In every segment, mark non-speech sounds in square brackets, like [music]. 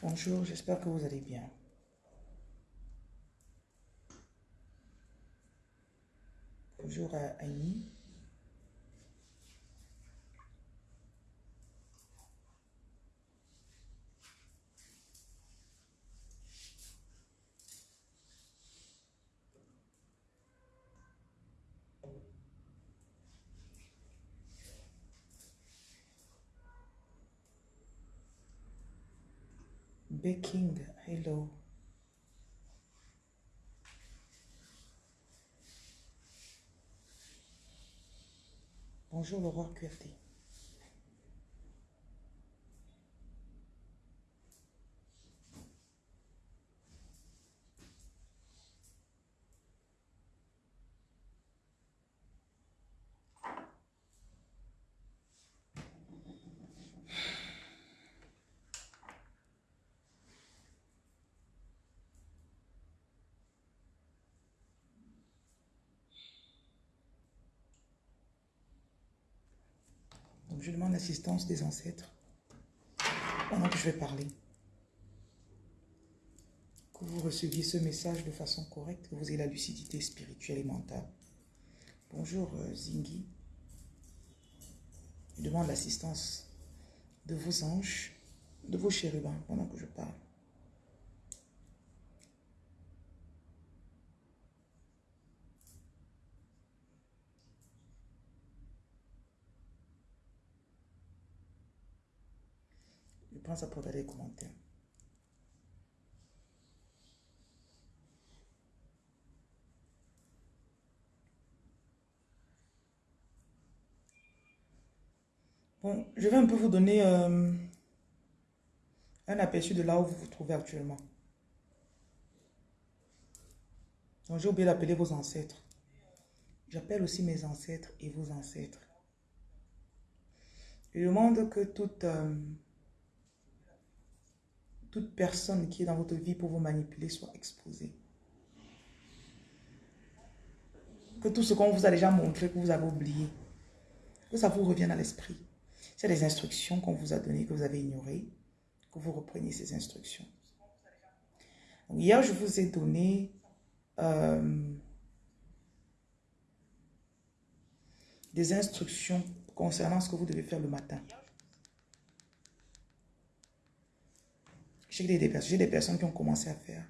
Bonjour, j'espère que vous allez bien. Bonjour à Annie. Baking, hello. Bonjour le roi QRT. Donc je demande l'assistance des ancêtres pendant que je vais parler. Que vous receviez ce message de façon correcte, que vous ayez la lucidité spirituelle et mentale. Bonjour euh, Zingi. Je demande l'assistance de vos anges, de vos chérubins pendant que je parle. Je pense à porter les commentaires. Bon, je vais un peu vous donner euh, un aperçu de là où vous vous trouvez actuellement. Donc, j'ai oublié d'appeler vos ancêtres. J'appelle aussi mes ancêtres et vos ancêtres. Je demande que toute... euh, toute personne qui est dans votre vie pour vous manipuler soit exposée. Que tout ce qu'on vous a déjà montré, que vous avez oublié, que ça vous revienne à l'esprit. C'est des instructions qu'on vous a données, que vous avez ignorées, que vous repreniez ces instructions. Hier, je vous ai donné euh, des instructions concernant ce que vous devez faire le matin. J'ai des, personnes qui ont commencé à faire.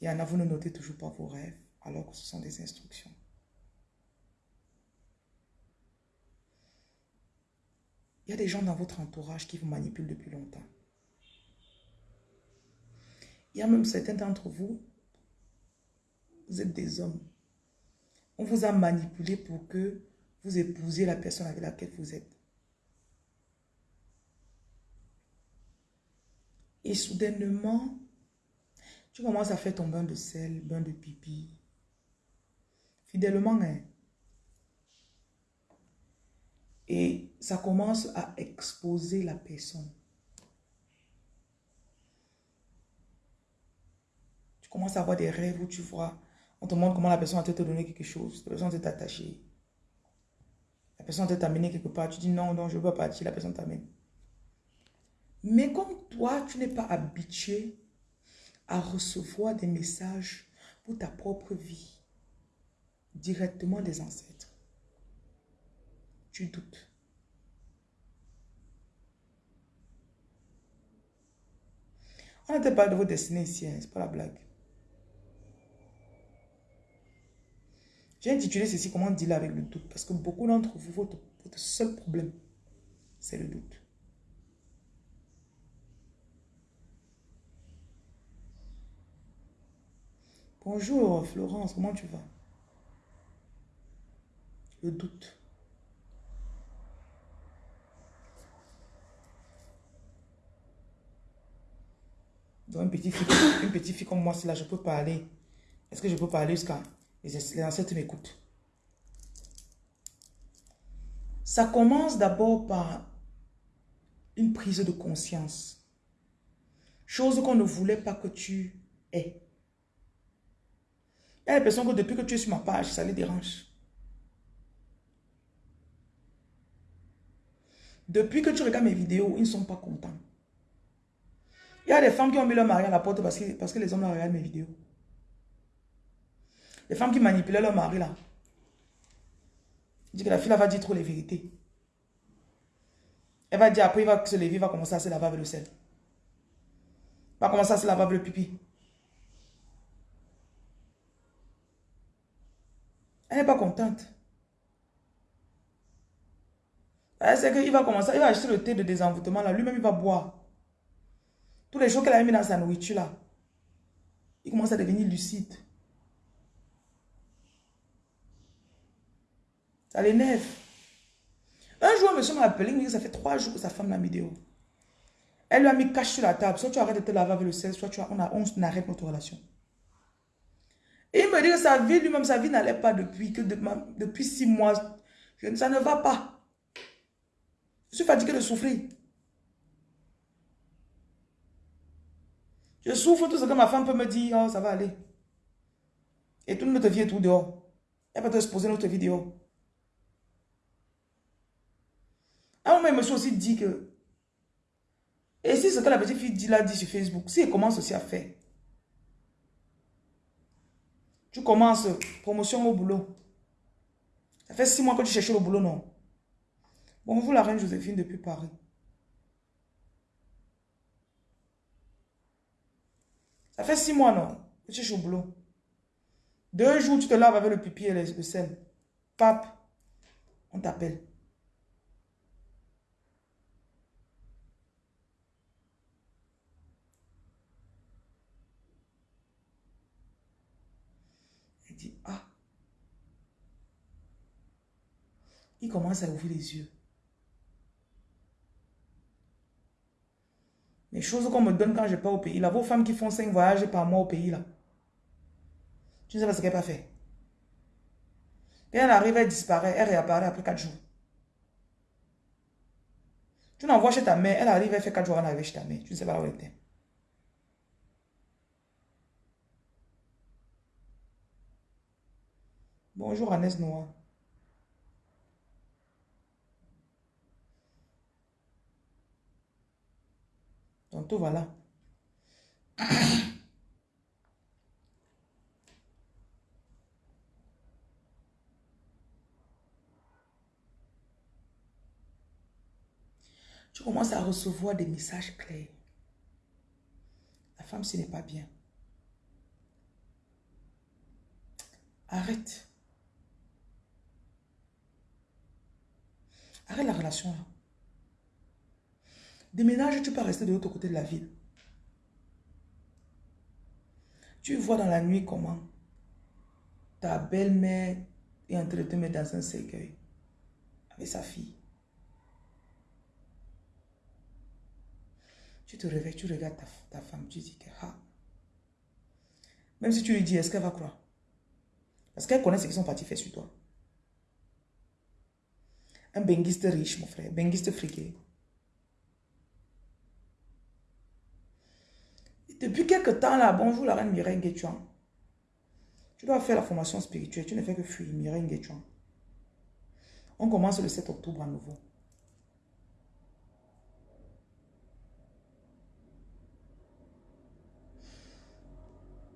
Il y en a, vous ne notez toujours pas vos rêves, alors que ce sont des instructions. Il y a des gens dans votre entourage qui vous manipulent depuis longtemps. Il y a même certains d'entre vous, vous êtes des hommes. On vous a manipulé pour que vous épousiez la personne avec laquelle vous êtes. Et soudainement, tu commences à faire ton bain de sel, bain de pipi. Fidèlement, hein. Et ça commence à exposer la personne. Tu commences à avoir des rêves où tu vois, on te montre comment la personne va te donner quelque chose, la personne va t'attacher. La personne va t'amener quelque part, tu dis non, non, je veux pas partir, la personne t'amène. Mais comme toi, tu n'es pas habitué à recevoir des messages pour ta propre vie, directement des ancêtres, tu doutes. On n'était pas de vos destinées ici, hein, c'est pas la blague. J'ai intitulé ceci comment dealer avec le doute? Parce que beaucoup d'entre vous, votre, votre seul problème, c'est le doute. Bonjour Florence, comment tu vas? Le doute. Donc une petite fille, une petite fille comme moi, c'est là, je peux parler. Est-ce que je peux parler jusqu'à... Les, les ancêtres m'écoutent? Ça commence d'abord par une prise de conscience. Chose qu'on ne voulait pas que tu aies. Il y a des personnes que depuis que tu es sur ma page, ça les dérange. Depuis que tu regardes mes vidéos, ils ne sont pas contents. Il y a des femmes qui ont mis leur mari à la porte parce que, parce que les hommes regardent mes vidéos. Les femmes qui manipulaient leur mari là. Dit que la fille là va dire trop les vérités. Elle va dire après, il va se lever, il va commencer à se laver avec le sel. Il va commencer à se laver avec le pipi. Elle n'est pas contente. Elle sait qu'il va commencer, il va acheter le thé de désenvoûtement là, lui-même il va boire. Tous les choses qu'elle a mis dans sa nourriture là, il commence à devenir lucide. Ça l'énerve. Un jour, un monsieur m'a appelé, il me dit que ça fait trois jours que sa femme l'a mis dehors. Elle lui a mis cache sur la table. Soit tu arrêtes de te laver avec le sel, soit tu on, on, arrête notre relation. Et il me dit que sa vie, lui-même, sa vie n'allait pas depuis, que depuis six mois. ça ne va pas. Je suis fatigué de souffrir. Je souffre tout ce que ma femme peut me dire, oh, ça va aller. Et toute notre vie est tout dehors. Elle va te exposer notre vidéo. À un moment, il me suis aussi dit que, et si ce que la petite fille dit là, dit sur Facebook, si elle commence aussi à faire, tu commences promotion au boulot. Ça fait six mois que tu cherches le boulot, non? Bonjour la reine Joséphine depuis Paris. Ça fait six mois, non? Tu cherches au boulot. Deux jours, tu te laves avec le pipi et le sel. Pape, on t'appelle. ah. Il commence à ouvrir les yeux. Les choses qu'on me donne quand je pars au pays, là, vos femmes qui font cinq voyages par mois au pays, là. Tu ne sais pas ce qu'elle a fait. Quand elle arrive, elle disparaît, elle réapparaît après quatre jours. Tu l'envoies chez ta mère, elle arrive, elle fait quatre jours, elle arrive chez ta mère. Tu ne sais pas où elle était. Bonjour Agnès Noah. Tout voilà. [coughs] Tu commences à recevoir des messages clairs. La femme, ce n'est pas bien. Arrête. Arrête la relation là. Déménage, tu peux rester de l'autre côté de la ville. Tu vois dans la nuit comment ta belle-mère est en train de te mettre dans un cercueil avec sa fille. Tu te réveilles, tu regardes ta, femme, tu dis que ah. Même si tu lui dis, est-ce qu'elle va croire? Parce qu'elle connaît ce qu'ils sont partis faire sur toi. Un benguiste riche, mon frère. Benguiste friqué. Depuis quelque temps là, bonjour la reine Mireille Nguechuan. Tu dois faire la formation spirituelle. Tu ne fais que fuir Mireille Nguechuan. On commence le 7 octobre à nouveau.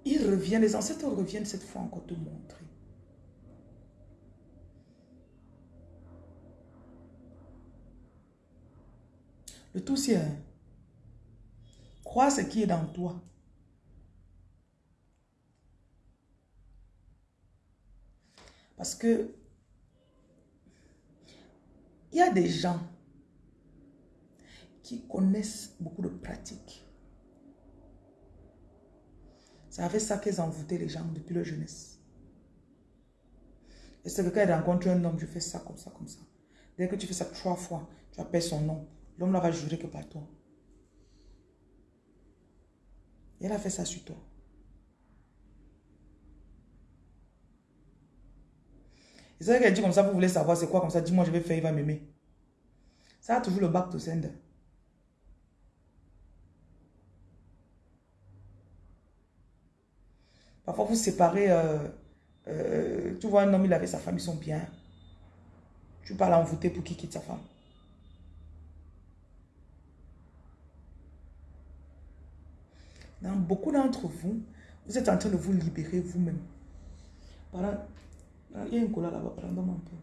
Ils reviennent, les ancêtres reviennent cette fois encore te montrer. Le tout c'est crois ce qui est dans toi. Parce que il y a des gens qui connaissent beaucoup de pratiques. C'est avec ça qu'ils envoûté les gens depuis leur jeunesse. Et c'est que quand ils rencontrent un homme, je fais ça comme ça, comme ça. Dès que tu fais ça trois fois, tu appelles son nom. L'homme là va jurer que pas toi. Elle a fait ça sur toi. C'est vrai qu'elle dit comme ça, vous voulez savoir c'est quoi comme ça, dis-moi je vais faire, il va m'aimer. Ça a toujours le bac de sender. Parfois vous séparez, euh, euh, tu vois un homme, il avait sa femme, ils sont bien. Tu parles envoûter pour qu'il quitte sa femme. Dans beaucoup d'entre vous, vous êtes en train de vous libérer vous-même. Il y a un cola là-bas, pardon, un peu.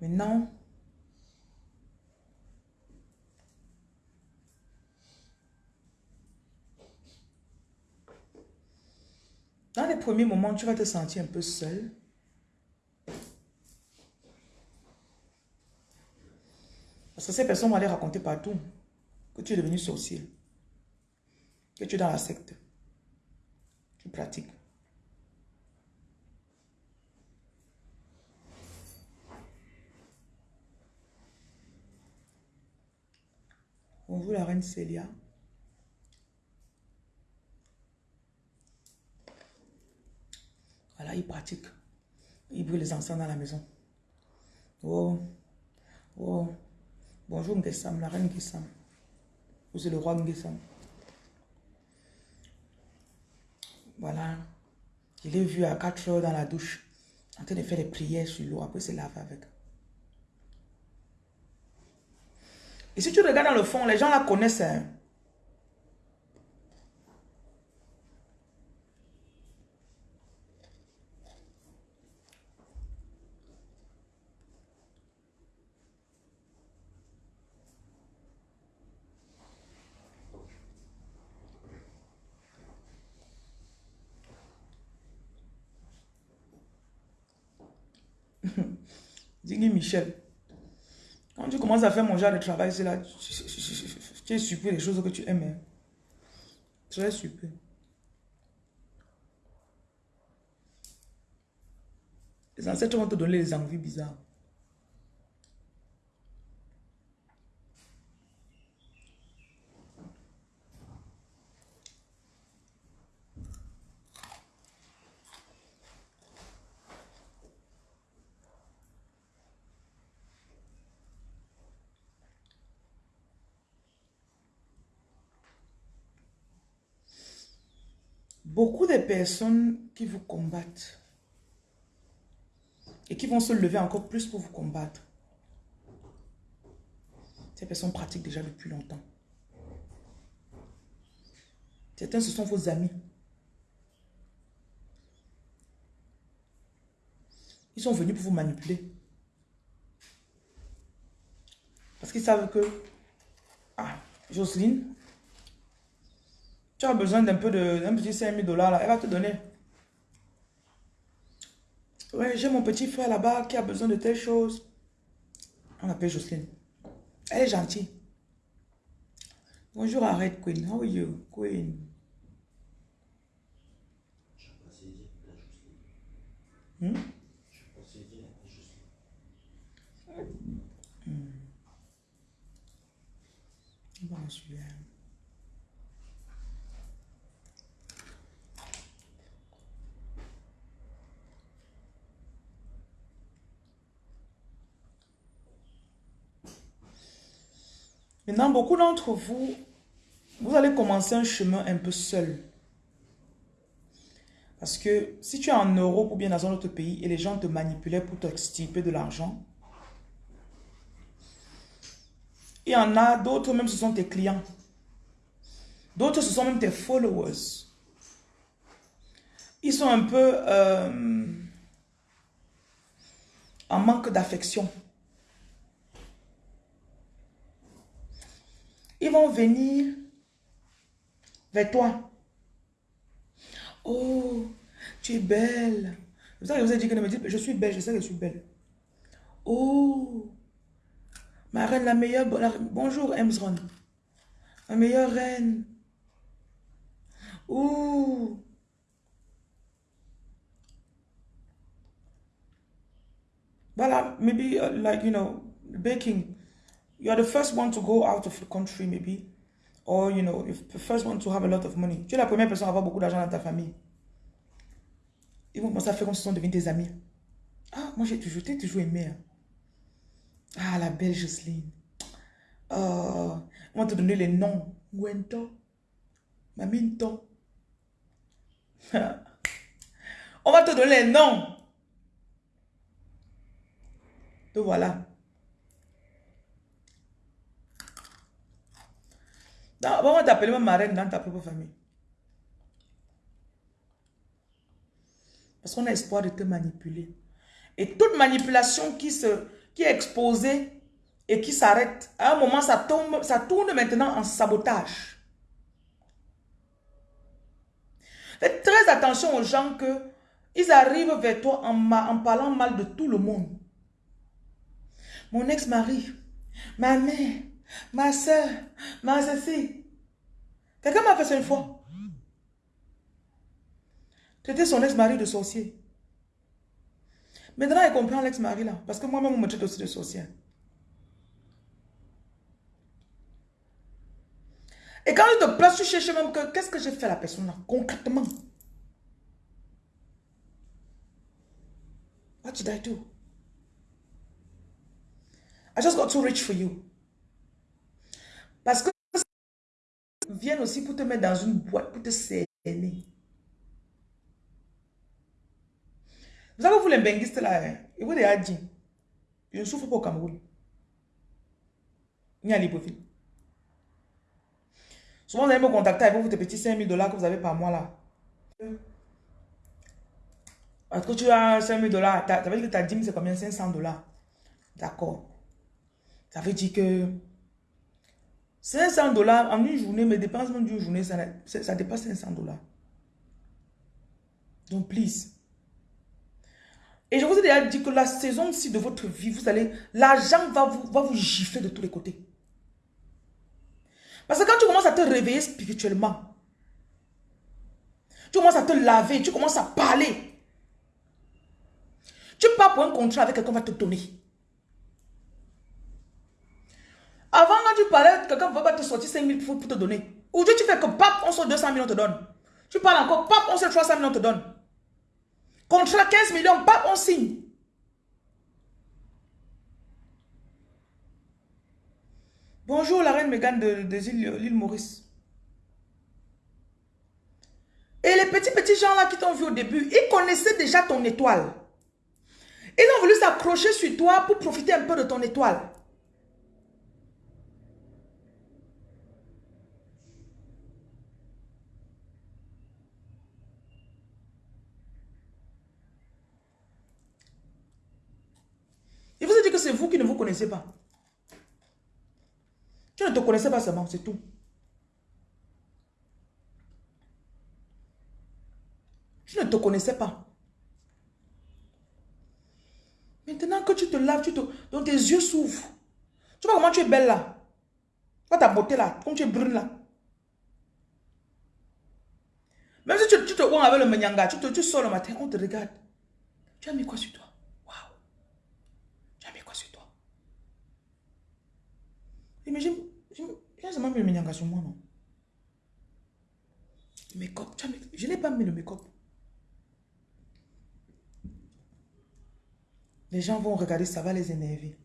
Maintenant, dans les premiers moments, tu vas te sentir un peu seul. Parce que ces personnes vont aller raconter partout que tu es devenu sorcier. Que tu es dans la secte. Tu pratiques. Bonjour la reine Célia. Voilà, il pratique. Il brûle les encens dans la maison. Oh, oh. Bonjour Nguessam, la reine Nguessam. Vous êtes le roi Nguessam. Voilà. Je l'ai vu à 4 heures dans la douche, en train de faire des prières sur l'eau. Après, se laver avec. Et si tu regardes dans le fond, les gens la connaissent. Hein. Michel. Quand tu commences à faire mon genre de travail, c'est là, tu, es surpris des choses que tu aimes. Hein. Très surpris. Les ancêtres vont te donner des envies bizarres. Beaucoup de personnes qui vous combattent et qui vont se lever encore plus pour vous combattre. Ces personnes pratiquent déjà depuis longtemps. Certains, ce sont vos amis. Ils sont venus pour vous manipuler. Parce qu'ils savent que... Ah, Jocelyne, tu as besoin d'un peu de, un petit 5 000 dollars là, elle va te donner. Ouais, j'ai mon petit frère là-bas qui a besoin de telle chose. On l'appelle Jocelyne. Elle est gentille. Bonjour Arrête Queen. How are you, Queen? Hmm? Hmm. Bon, celui-là. Maintenant, beaucoup d'entre vous, vous allez commencer un chemin un peu seul. Parce que si tu es en Europe ou bien dans un autre pays et les gens te manipulaient pour t'extirper de l'argent, il y en a d'autres même ce sont tes clients. D'autres ce sont même tes followers. Ils sont un peu euh, en manque d'affection. Ils vont venir vers toi. Oh, tu es belle. Vous savez, vous avez dit que je suis belle, je sais que je suis belle. Oh, Ma reine, la meilleure... bonjour, Emsron. Ma meilleure reine. Ouh. Voilà, maybe uh, like, you know, baking. You are the first one to go out of the country, maybe. Or, you know, if the first one to have a lot of money. Tu es la première personne à avoir beaucoup d'argent dans ta famille. Ils vont commencer à faire comme si sont devenus tes amis. Ah, moi j'ai toujours, toujours aimé. Hein. Ah, la belle Jocelyne. Oh, [laughs] on va te donner les noms. Gwento. Maminto. on va te donner les noms. Te voilà. On va t'appeler ma marraine dans ta propre famille. Parce qu'on a espoir de te manipuler. Et toute manipulation qui, se, qui est exposée et qui s'arrête, à un moment, ça, tombe, ça tourne maintenant en sabotage. Faites très attention aux gens que ils arrivent vers toi en parlant mal de tout le monde. Mon ex-mari, ma mère, ma soeur, ma ceci. Quelqu'un m'a fait ça une fois. C'était son ex-mari de sorcier. Maintenant, il comprend l'ex-mari là. Parce que moi-même, on me traite aussi de sorcière. Et quand je te place, tu cherches même que qu'est-ce que j'ai fait à la personne là, concrètement? What did I do? I just got too rich for you. Parce que viennent aussi pour te mettre dans une boîte, pour te cerner. Vous savez, vous les benguistes là, hein? vous les dit, je ne souffre pas au Cameroun. Ni à Libreville. Souvent, vous allez me contacter avec vos petits 5 000 dollars que vous avez par mois là. Parce que tu as 5 000 dollars, ça veut dire que ta dîme c'est combien? 500 dollars. D'accord. Ça veut dire que 500 dollars en une journée, mes dépenses d'une journée, ça, dépasse 500 dollars. Donc, please. Et je vous ai déjà dit que la saison-ci de votre vie, vous allez, l'argent va vous, va vous gifler de tous les côtés. Parce que quand tu commences à te réveiller spirituellement, tu commences à te laver, tu commences à parler. Tu pars pour un contrat avec quelqu'un va te donner. Avant, quand tu parlais, quelqu'un va te sortir 5 000 pour te donner. Aujourd'hui, tu fais que pap, on sort 200 000, on te donne. Tu parles encore, pap, on sort 300 000, on te donne. Contrat 15 millions, pap, on signe. Bonjour la reine Mégane de, l'île Maurice. Et les petits petits gens là qui t'ont vu au début, ils connaissaient déjà ton étoile. Ils ont voulu s'accrocher sur toi pour profiter un peu de ton étoile. Connaissez pas. Tu ne te connaissais pas seulement, c'est tout. Tu ne te connaissais pas. Maintenant que tu te laves, tu te, donc tes yeux s'ouvrent. Tu vois comment tu es belle là. Pas ta beauté là, comme tu es brune là. Même si tu, te vois avec le menyanga, tu, te, tu sors le matin, on te regarde. Tu as mis quoi sur toi? Mais j'ai jamais mis le ménanga sur moi, non. Make-up, je n'ai pas mis le make-up. Les gens vont regarder, ça va les énerver.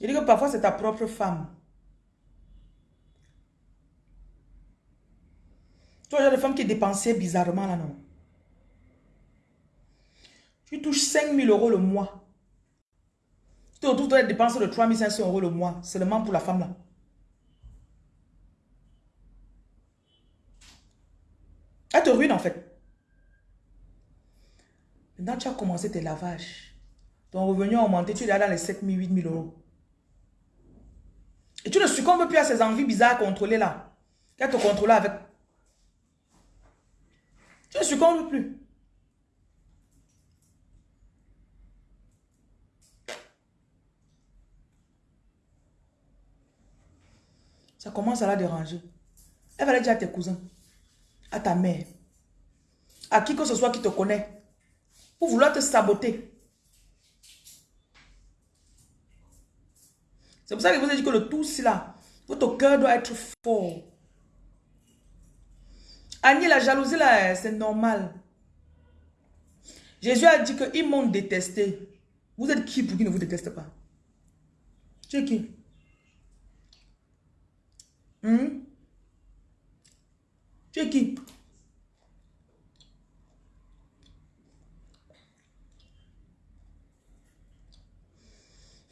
Il dit que parfois c'est ta propre femme Tu vois, femmes qui dépensaient bizarrement là, non? Tu touches 5 000 euros le mois. Tu te retrouves des dépenses de 3 500 euros le mois, seulement pour la femme là. Elle te ruine en fait. Maintenant, tu as commencé tes lavages. Ton revenu a augmenté, tu es là dans les 7 000, 8 000 euros. Et tu ne succombes plus à ces envies bizarres à contrôler là Qui te contrôler avec. Tu ne succombes plus? Ça commence à la déranger. Elle va le dire à tes cousins, à ta mère, à qui que ce soit qui te connaît, pour vouloir te saboter. C'est pour ça que je vous ai dit que le tout, c'est là. Votre cœur doit être fort. Annie, la jalousie, là, c'est normal. Jésus a dit qu'ils m'ont détesté. Vous êtes qui pour qu'ils ne vous détestent pas? Tu es qui? Hmm? Tu es qui?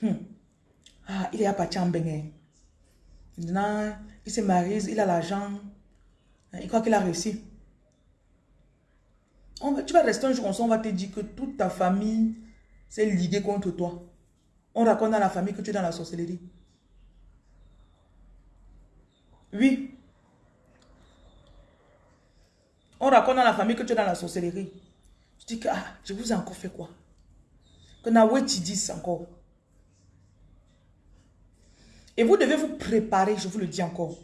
Hmm. Ah, il est à Pachambenge. Maintenant, il se marie, il a l'argent. Il croit qu'il a réussi. tu vas rester un jour on va te dire que toute ta famille s'est liguée contre toi. On raconte dans la famille que tu es dans la sorcellerie. Oui. On raconte dans la famille que tu es dans la sorcellerie. Je dis que, ah, je vous ai encore fait quoi? Que Naoué tu dis encore. Et vous devez vous préparer, je vous le dis encore.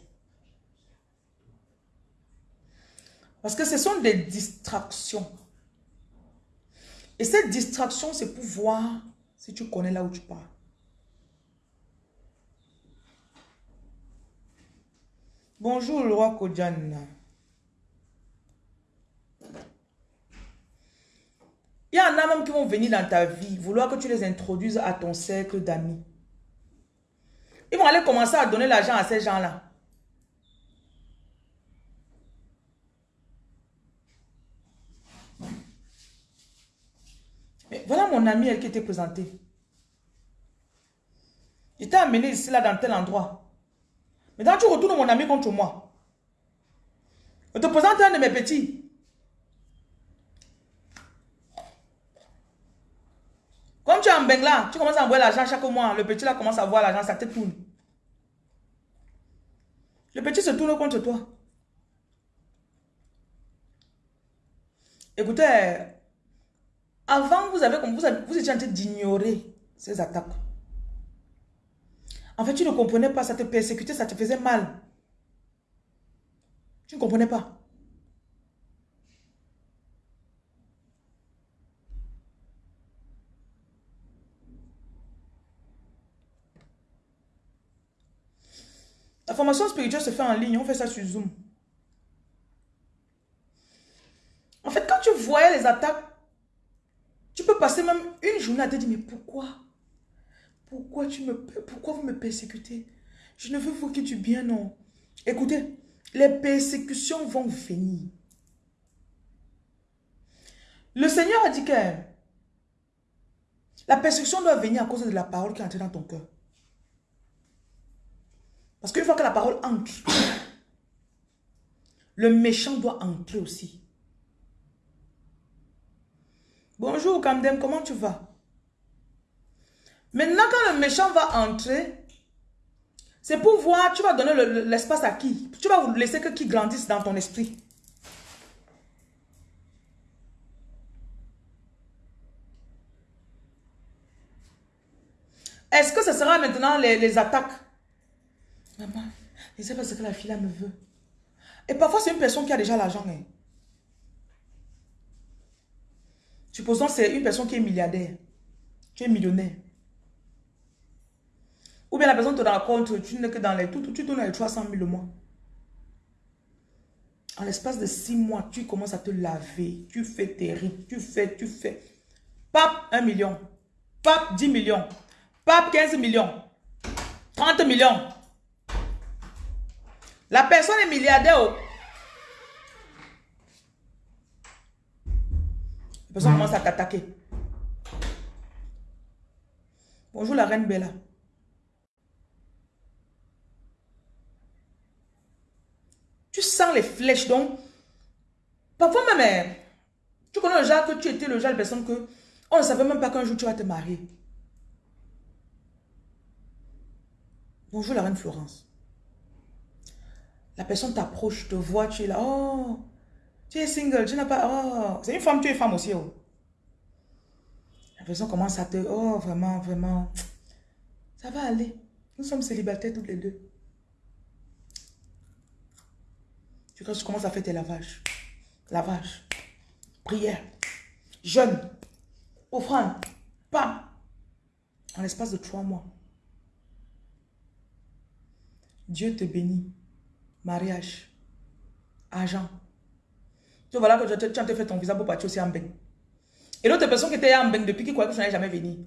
Parce que ce sont des distractions. Et cette distraction, c'est pour voir si tu connais là où tu pars. Bonjour, le roi Kodjan. Il y en a même qui vont venir dans ta vie, vouloir que tu les introduises à ton cercle d'amis. Ils vont aller commencer à donner l'argent à ces gens-là. Voilà mon ami, elle qui était présentée. Il t'a amené ici, là, dans tel endroit. Maintenant, tu retournes mon ami contre moi. Je te présente un de mes petits. Comme tu es en Bengla, tu commences à envoyer l'argent chaque mois. Le petit là commence à voir l'argent, ça te tourne. Le petit se tourne contre toi. Écoutez, avant, vous, vous, vous étiez en train d'ignorer ces attaques. En fait, tu ne comprenais pas, ça te persécutait, ça te faisait mal. Tu ne comprenais pas. La formation spirituelle se fait en ligne, on fait ça sur Zoom. En fait, quand tu voyais les attaques, peux passer même une journée à te dire, mais pourquoi? Pourquoi, tu me, pourquoi vous me persécutez? Je ne veux vous que du bien, non. Écoutez, les persécutions vont venir. Le Seigneur a dit que la persécution doit venir à cause de la parole qui est entrée dans ton cœur. Parce qu'une fois que la parole entre, [coughs] le méchant doit entrer aussi. Bonjour Kamdem, comment tu vas? Maintenant, quand le méchant va entrer, c'est pour voir, tu vas donner l'espace à qui? Tu vas laisser que qui grandisse dans ton esprit. Est-ce que ce sera maintenant les attaques? Maman, je ne sais pas ce que la fille là me veut. Et parfois, c'est une personne qui a déjà l'argent. Hein. Supposons c'est une personne qui est milliardaire. Tu es millionnaire. Ou bien la personne te raconte, tu n'es que dans les... Tu, tu donnes les 300 000 le mois. En l'espace de 6 mois, tu commences à te laver. Tu fais tes rites. Tu fais, tu fais. Pape, 1 million. Pape, 10 millions. Pape, 15 millions. 30 millions. La personne est milliardaire. Personne commence à t'attaquer. Bonjour la reine Bella. Tu sens les flèches donc. Parfois même, eh, tu connais le genre que tu étais le genre de personne que on ne savait même pas qu'un jour tu vas te marier. Bonjour la reine Florence. La personne t'approche, te voit, tu es là. Oh, tu es single, tu n'as pas... Oh, c'est une femme, tu es femme aussi. Oh. La personne commence à te... Oh, vraiment, vraiment. Ça va aller. Nous sommes célibataires toutes les deux. Tu commences à faire tes lavages. Lavage. Prière. Jeûne. Offrande. Pam. En l'espace de trois mois. Dieu te bénit. Mariage. Argent. Tu vois là que tu as fait ton visa pour partir aussi en bain. Et l'autre personne qui était en bain depuis qui croyait que tu n'allais jamais venir.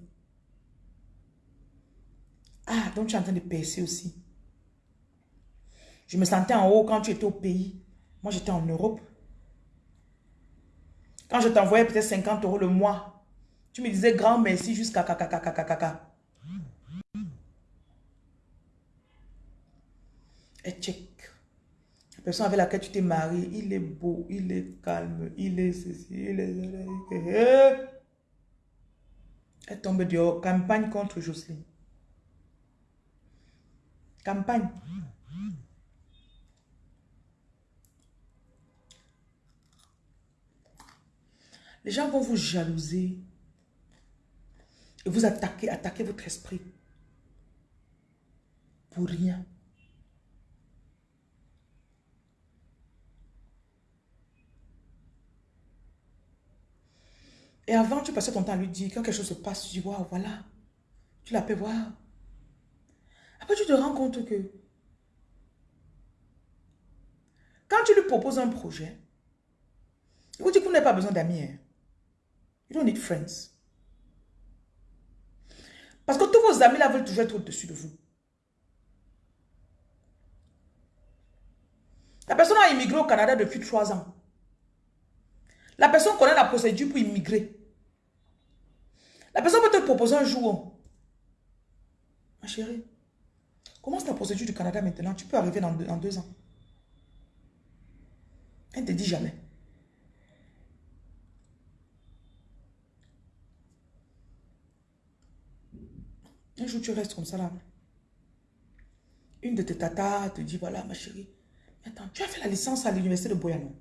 Ah, donc tu es en train de percer aussi. Je me sentais en haut quand tu étais au pays. Moi, j'étais en Europe. Quand je t'envoyais peut-être 50 euros le mois, tu me disais grand merci jusqu'à caca. Et check. Personne avec laquelle tu t'es marié, il est beau, il est calme, il est ceci, il est... Elle tombe dehors. Campagne contre Jocelyne. Campagne. Les gens vont vous jalouser et vous attaquer, attaquer votre esprit pour rien. Et avant, tu passais ton temps à lui dire, quand quelque chose se passe, tu dis, waouh, voilà. Tu l'appelles, voir. Après, tu te rends compte que quand tu lui proposes un projet, il vous dit que vous n'avez pas besoin d'amis. Hein. You don't need friends. Parce que tous vos amis là veulent toujours être au-dessus de vous. La personne a immigré au Canada depuis trois ans. La personne connaît la procédure pour immigrer. La personne peut te proposer un jour. Ma chérie, commence la procédure du Canada maintenant. Tu peux arriver dans deux, ans. Elle ne te dit jamais. Un jour, tu restes comme ça là. Une de tes tatas te dit, voilà ma chérie, attends, tu as fait la licence à l'université de Boyano.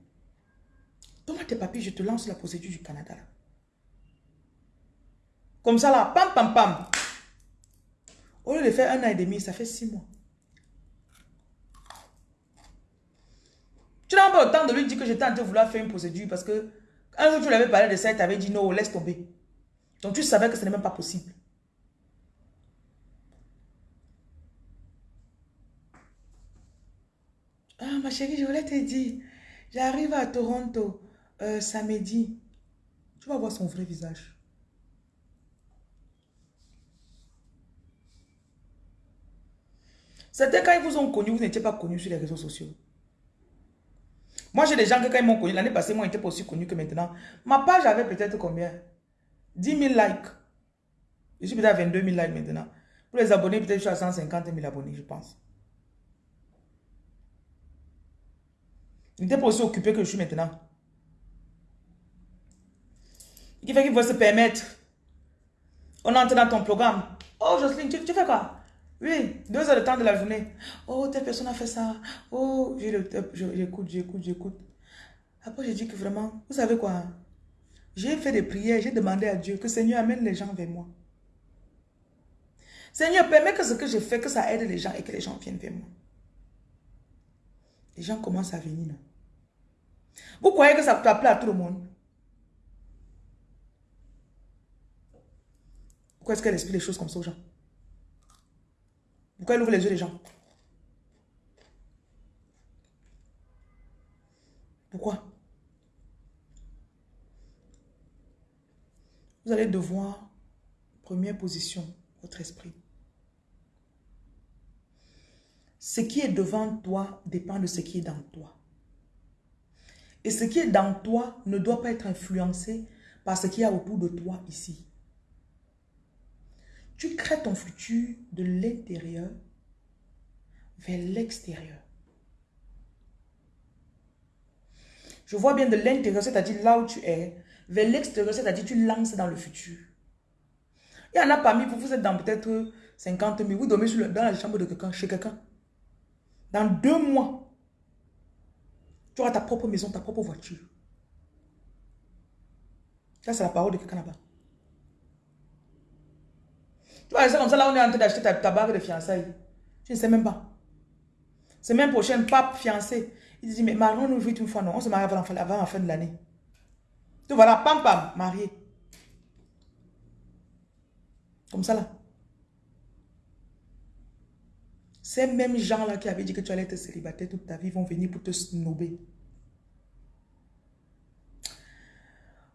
Donne-moi tes papiers, je te lance la procédure du Canada. Comme ça là, pam, pam, pam. Au lieu de faire un an et demi, ça fait six mois. Tu n'as pas le temps de lui dire que j'étais en train de vouloir faire une procédure parce que un jour tu lui avais parlé de ça et tu avais dit non, laisse tomber. Donc tu savais que ce n'est même pas possible. Ah, ma chérie, je voulais te dire, j'arrive à Toronto euh, samedi. Tu vas voir son vrai visage. C'était quand ils vous ont connu, vous n'étiez pas connu sur les réseaux sociaux. Moi, j'ai des gens que quand ils m'ont connu, l'année passée, moi, ils n'étaient pas aussi connus que maintenant. Ma page avait peut-être combien? 10 000 likes. Je suis peut-être à 22 000 likes maintenant. Pour les abonnés, peut-être je suis à 150 000 abonnés, je pense. Il n'était pas aussi occupé que je suis maintenant. Il fait qu'il faut se permettre. On entre dans ton programme. Oh, Jocelyne, tu, fais quoi? Oui, deux heures de temps de la journée. Oh, telle personne a fait ça. Oh, j'écoute, j'écoute, j'écoute. Après, j'ai dit que vraiment, vous savez quoi? J'ai fait des prières, j'ai demandé à Dieu que Seigneur amène les gens vers moi. Seigneur, permets que ce que je fais, que ça aide les gens et que les gens viennent vers moi. Les gens commencent à venir. Vous croyez que ça peut appeler à tout le monde? Pourquoi est-ce qu'elle explique les choses comme ça aux gens? Pourquoi elle ouvre les yeux des gens? Pourquoi? Vous allez devoir, première position, votre esprit. Ce qui est devant toi dépend de ce qui est dans toi. Et ce qui est dans toi ne doit pas être influencé par ce qu'il y a autour de toi ici. Tu crées ton futur de l'intérieur vers l'extérieur. Je vois bien de l'intérieur, c'est-à-dire là où tu es, vers l'extérieur, c'est-à-dire tu lances dans le futur. Il y en a parmi vous, vous êtes dans peut-être 50 000, vous dormez dans la chambre de quelqu'un, chez quelqu'un. Dans deux mois, Tu auras ta propre maison, ta propre voiture. Ça, c'est la parole de quelqu'un là-bas. Tu vas rester comme ça, là, on est en train d'acheter ta, ta bague de fiançailles. Je ne sais même pas. Semaine prochaine, pape fiancé. Il dit, mais marions nous vite une fois, non. On se marie avant, la fin de l'année. Tu voilà, pam, pam, marié. Comme ça, là. Ces mêmes gens-là qui avaient dit que tu allais être célibataire toute ta vie vont venir pour te snober.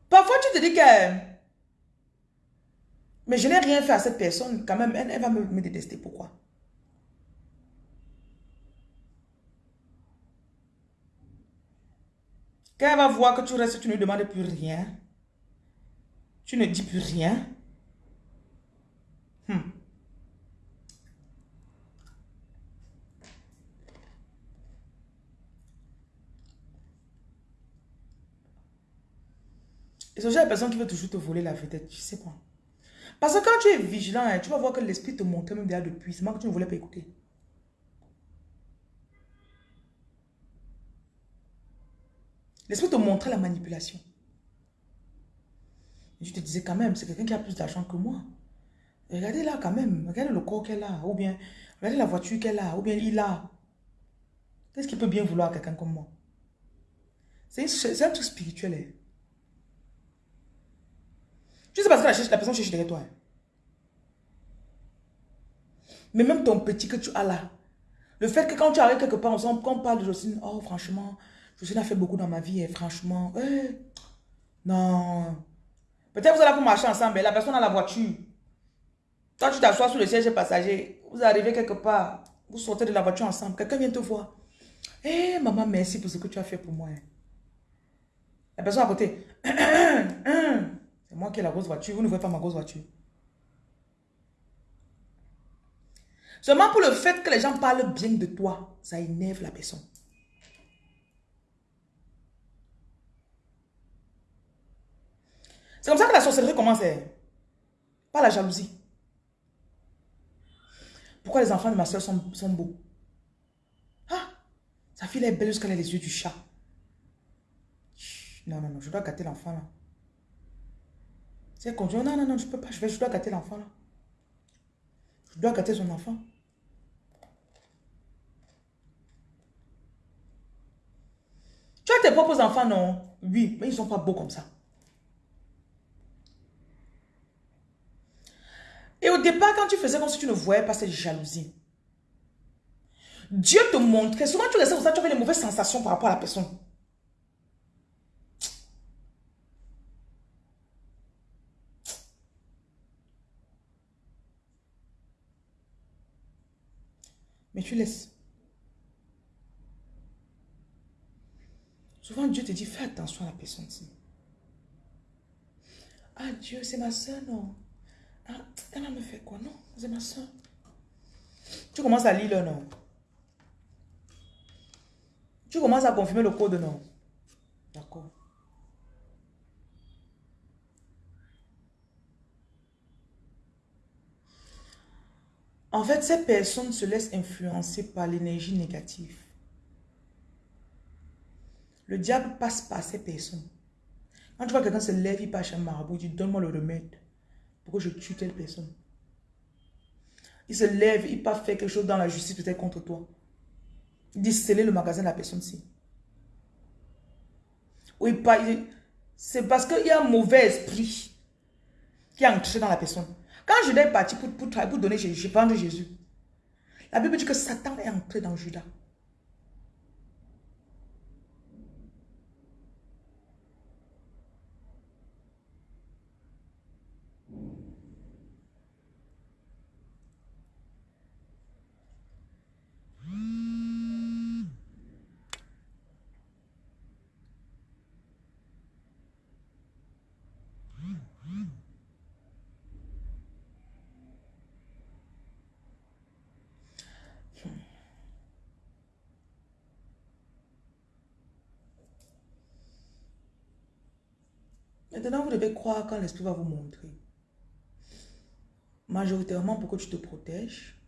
Parfois, tu te dis que... Mais je n'ai rien fait à cette personne. Quand même, elle, va me, détester. Pourquoi? Quand elle va voir que tu restes, tu ne demandes plus rien. Tu ne dis plus rien. Hmm. Et ce genre de personne qui veut toujours te voler la vedette, tu sais quoi? Parce que quand tu es vigilant, hein, tu vas voir que l'esprit te montre même derrière depuis. C'est que tu ne voulais pas écouter. L'esprit te montrait la manipulation. Et je te disais quand même, c'est quelqu'un qui a plus d'argent que moi. regardez là quand même, regardez le corps qu'elle a, ou bien regardez la voiture qu'elle a, ou bien il a. Qu'est-ce qu'il peut bien vouloir quelqu'un comme moi? C'est un truc spirituel. Hein. Tu sais parce que la, la personne cherche derrière toi. Hein. Mais même ton petit que tu as là, le fait que quand tu arrives quelque part ensemble, quand on parle de Jocelyne, oh franchement, Jocelyne a fait beaucoup dans ma vie et franchement, eh, non. Peut-être vous allez pour marcher ensemble, mais la personne a la voiture. Quand tu t'assois sur le siège passager, vous arrivez quelque part, vous sortez de la voiture ensemble, quelqu'un vient te voir. Eh, maman, merci pour ce que tu as fait pour moi. Hein. La personne à côté, [clears throat] moi qui ai la grosse voiture, vous ne voyez pas ma grosse voiture. Seulement pour le fait que les gens parlent bien de toi, ça énerve la personne. C'est comme ça que la sorcellerie commence. Hein. Pas la jalousie. Pourquoi les enfants de ma soeur sont, beaux? Ah Sa fille est belle jusqu'à les yeux du chat. Non, non, non, je dois gâter l'enfant là. C'est conduit. Non, non, non, je peux pas. Je, vais, je dois gâter l'enfant là. Je dois gâter son enfant. Tu as tes propres enfants, non? Oui, mais ils ne sont pas beaux comme ça. Et au départ, quand tu faisais comme si tu ne voyais pas cette jalousie, Dieu te montrait, souvent tu restais comme ça, tu avais des mauvaises sensations par rapport à la personne. Mais tu laisses. Souvent, Dieu te dit, fais attention à la personne. Ah, Dieu, c'est ma soeur, non. Ah, elle me fait quoi? Non, c'est ma soeur. Tu commences à lire le nom. Tu commences à confirmer le code, non? D'accord. En fait, ces personnes se laissent influencer par l'énergie négative. Le diable passe par ces personnes. Quand tu vois quelqu'un se lève, il passe chez un marabout, il dit donne-moi le remède. Pourquoi je tue telle personne Il se lève, il pas faire quelque chose dans la justice peut-être contre toi. Il dit sceller le magasin de la personne-ci. Oui, c'est parce qu'il y a un mauvais esprit qui est entré dans la personne. Quand Judas est parti pour, pour, pour donner Jésus, prendre Jésus, la Bible dit que Satan est entré dans Judas. Maintenant, vous devez croire quand l'esprit va vous montrer. Majoritairement pour que tu te protèges.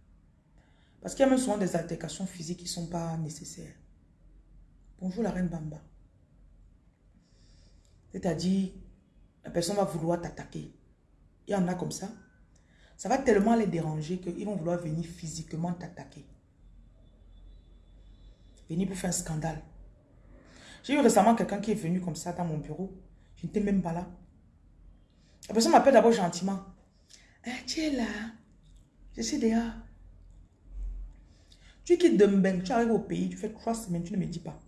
Parce qu'il y a même souvent des altercations physiques qui ne sont pas nécessaires. Bonjour la reine Bamba. C'est-à-dire, la personne va vouloir t'attaquer. Il y en a comme ça. Ça va tellement les déranger qu'ils vont vouloir venir physiquement t'attaquer. Venir pour faire un scandale. J'ai eu récemment quelqu'un qui est venu comme ça dans mon bureau. Je n'étais même pas là. La personne m'appelle d'abord gentiment. Ah, tu es là. Je suis dehors. Tu quittes de tu arrives au pays, tu fais trois semaines, tu ne me dis pas.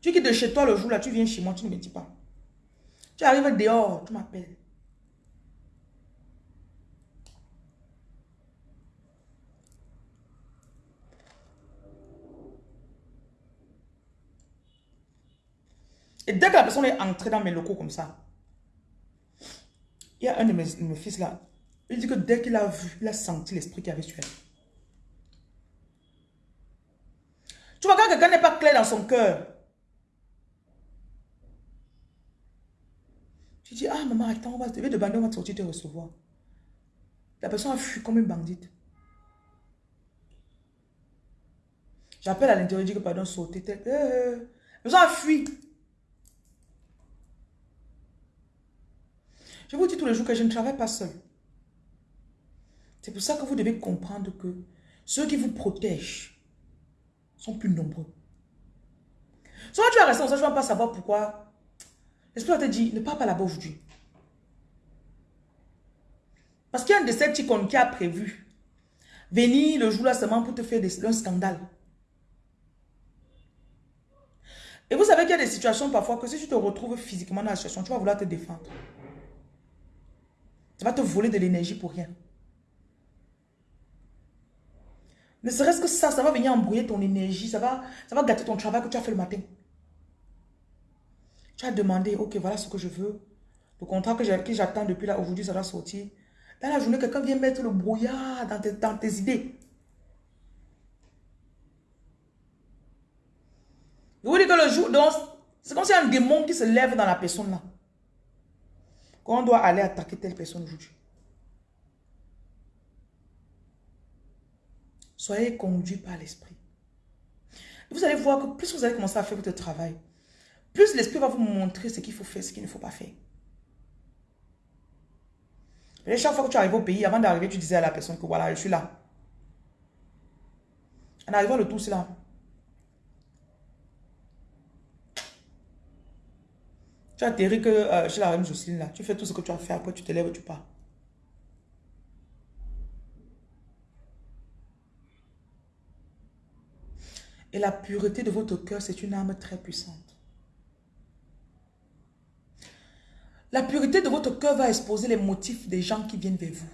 Tu quittes de chez toi le jour là, tu viens chez moi, tu ne me dis pas. Tu arrives dehors, tu m'appelles. Et dès que la personne est entrée dans mes locaux comme ça, il y a un de mes, fils là, il dit que dès qu'il a vu, il a senti l'esprit qui avait sur elle. Tu vois, quand quelqu'un n'est pas clair dans son cœur, tu dis, ah maman, attends, on va, de bander, on va sortir te recevoir. La personne a fui comme une bandite. J'appelle à l'intérieur, je dis que pardon, sauter. Euh, la personne a fui. Je vous dis tous les jours que je ne travaille pas seul. C'est pour ça que vous devez comprendre que ceux qui vous protègent sont plus nombreux. Soit tu as resté ça, je ne vais pas savoir pourquoi. L'esprit te dit, ne parle pas là-bas aujourd'hui. Parce qu'il y a un de ces ticons qui a prévu venir le jour-là seulement pour te faire un scandale. Et vous savez qu'il y a des situations parfois que si tu te retrouves physiquement dans la situation, tu vas vouloir te défendre. Va te voler de l'énergie pour rien. Ne serait-ce que ça, ça va venir embrouiller ton énergie, ça va, ça va gâter ton travail que tu as fait le matin. Tu as demandé, ok, voilà ce que je veux. Le contrat que j'attends depuis là, aujourd'hui, ça va sortir. Dans la journée, quelqu'un vient mettre le brouillard dans tes, dans tes idées. Je vous dis que le jour, c'est comme si un démon qui se lève dans la personne là. Qu'on doit aller attaquer telle personne aujourd'hui. Soyez conduit par l'esprit. Vous allez voir que plus vous allez commencer à faire votre travail, plus l'esprit va vous montrer ce qu'il faut faire, ce qu'il ne faut pas faire. Chaque fois que tu arrives au pays, avant d'arriver, tu disais à la personne que voilà, je suis là. En arrivant le tout, c'est là. Tu atterris que euh, chez la reine Jocelyne là. Tu fais tout ce que tu as fait, après tu te lèves tu pars. Et la pureté de votre cœur, c'est une arme très puissante. La pureté de votre cœur va exposer les motifs des gens qui viennent vers vous.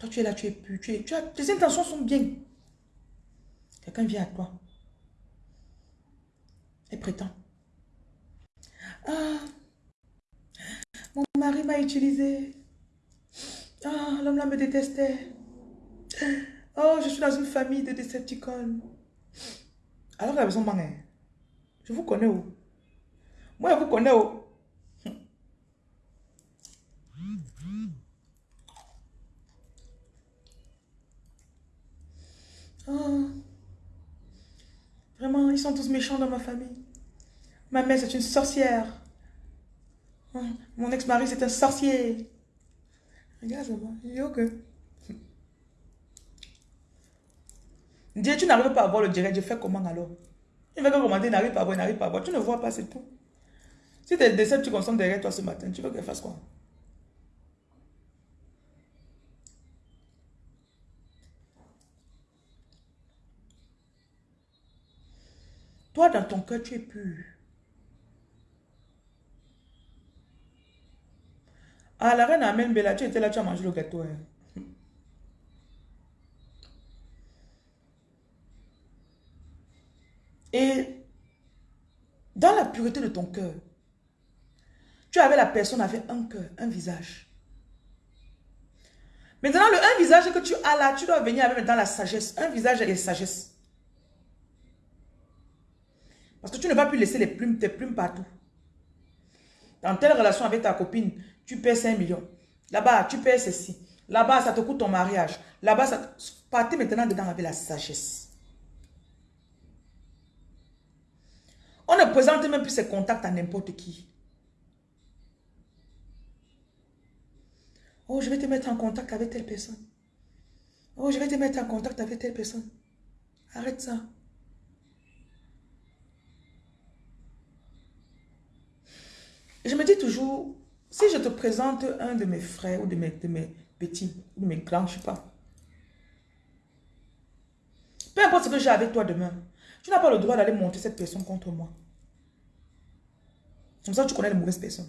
Quand tu es là, tu es pur, tu as, tes intentions sont bien. Quelqu'un vient à toi. Et prétend. Ah, mon mari m'a utilisé. Ah, l'homme là me détestait. Oh, je suis dans une famille de Decepticons. Alors la personne m'a Je vous connais où? Moi, je vous connais où? Oh. Vraiment, ils sont tous méchants dans ma famille. Ma mère, c'est une sorcière. Mon ex-mari, c'est un sorcier. Regarde ça va. Il ok. Dieu, tu n'arrives pas à voir le direct, je fais comment alors? Il va commander, n'arrive pas à voir, n'arrive pas à voir. Tu ne vois pas, c'est tout. Si tes décès, tu consommes derrière toi ce matin, tu veux qu'elle fasse quoi? Toi, dans ton cœur, tu es pur. Ah, la reine Amen Bella, tu étais là, tu as mangé le gâteau. Hein. Et dans la pureté de ton cœur, tu avais la personne avec un cœur, un visage. Maintenant, le un visage que tu as là, tu dois venir avec dans la sagesse. Un visage et sagesse. Parce que tu ne vas plus laisser les plumes, tes plumes partout. Dans telle relation avec ta copine, tu perds 5 millions. Là-bas, tu perds ceci. Là-bas, ça te coûte ton mariage. Là-bas, ça... partez maintenant dedans avec la sagesse. On ne présente même plus ses contacts à n'importe qui. Oh, je vais te mettre en contact avec telle personne. Oh, je vais te mettre en contact avec telle personne. Arrête ça. je me dis toujours, si je te présente un de mes frères ou de mes, de mes petits, ou de mes grands, je ne sais pas. Peu importe ce que j'ai avec toi demain, tu n'as pas le droit d'aller monter cette personne contre moi. Comme ça, tu connais les mauvaises personnes.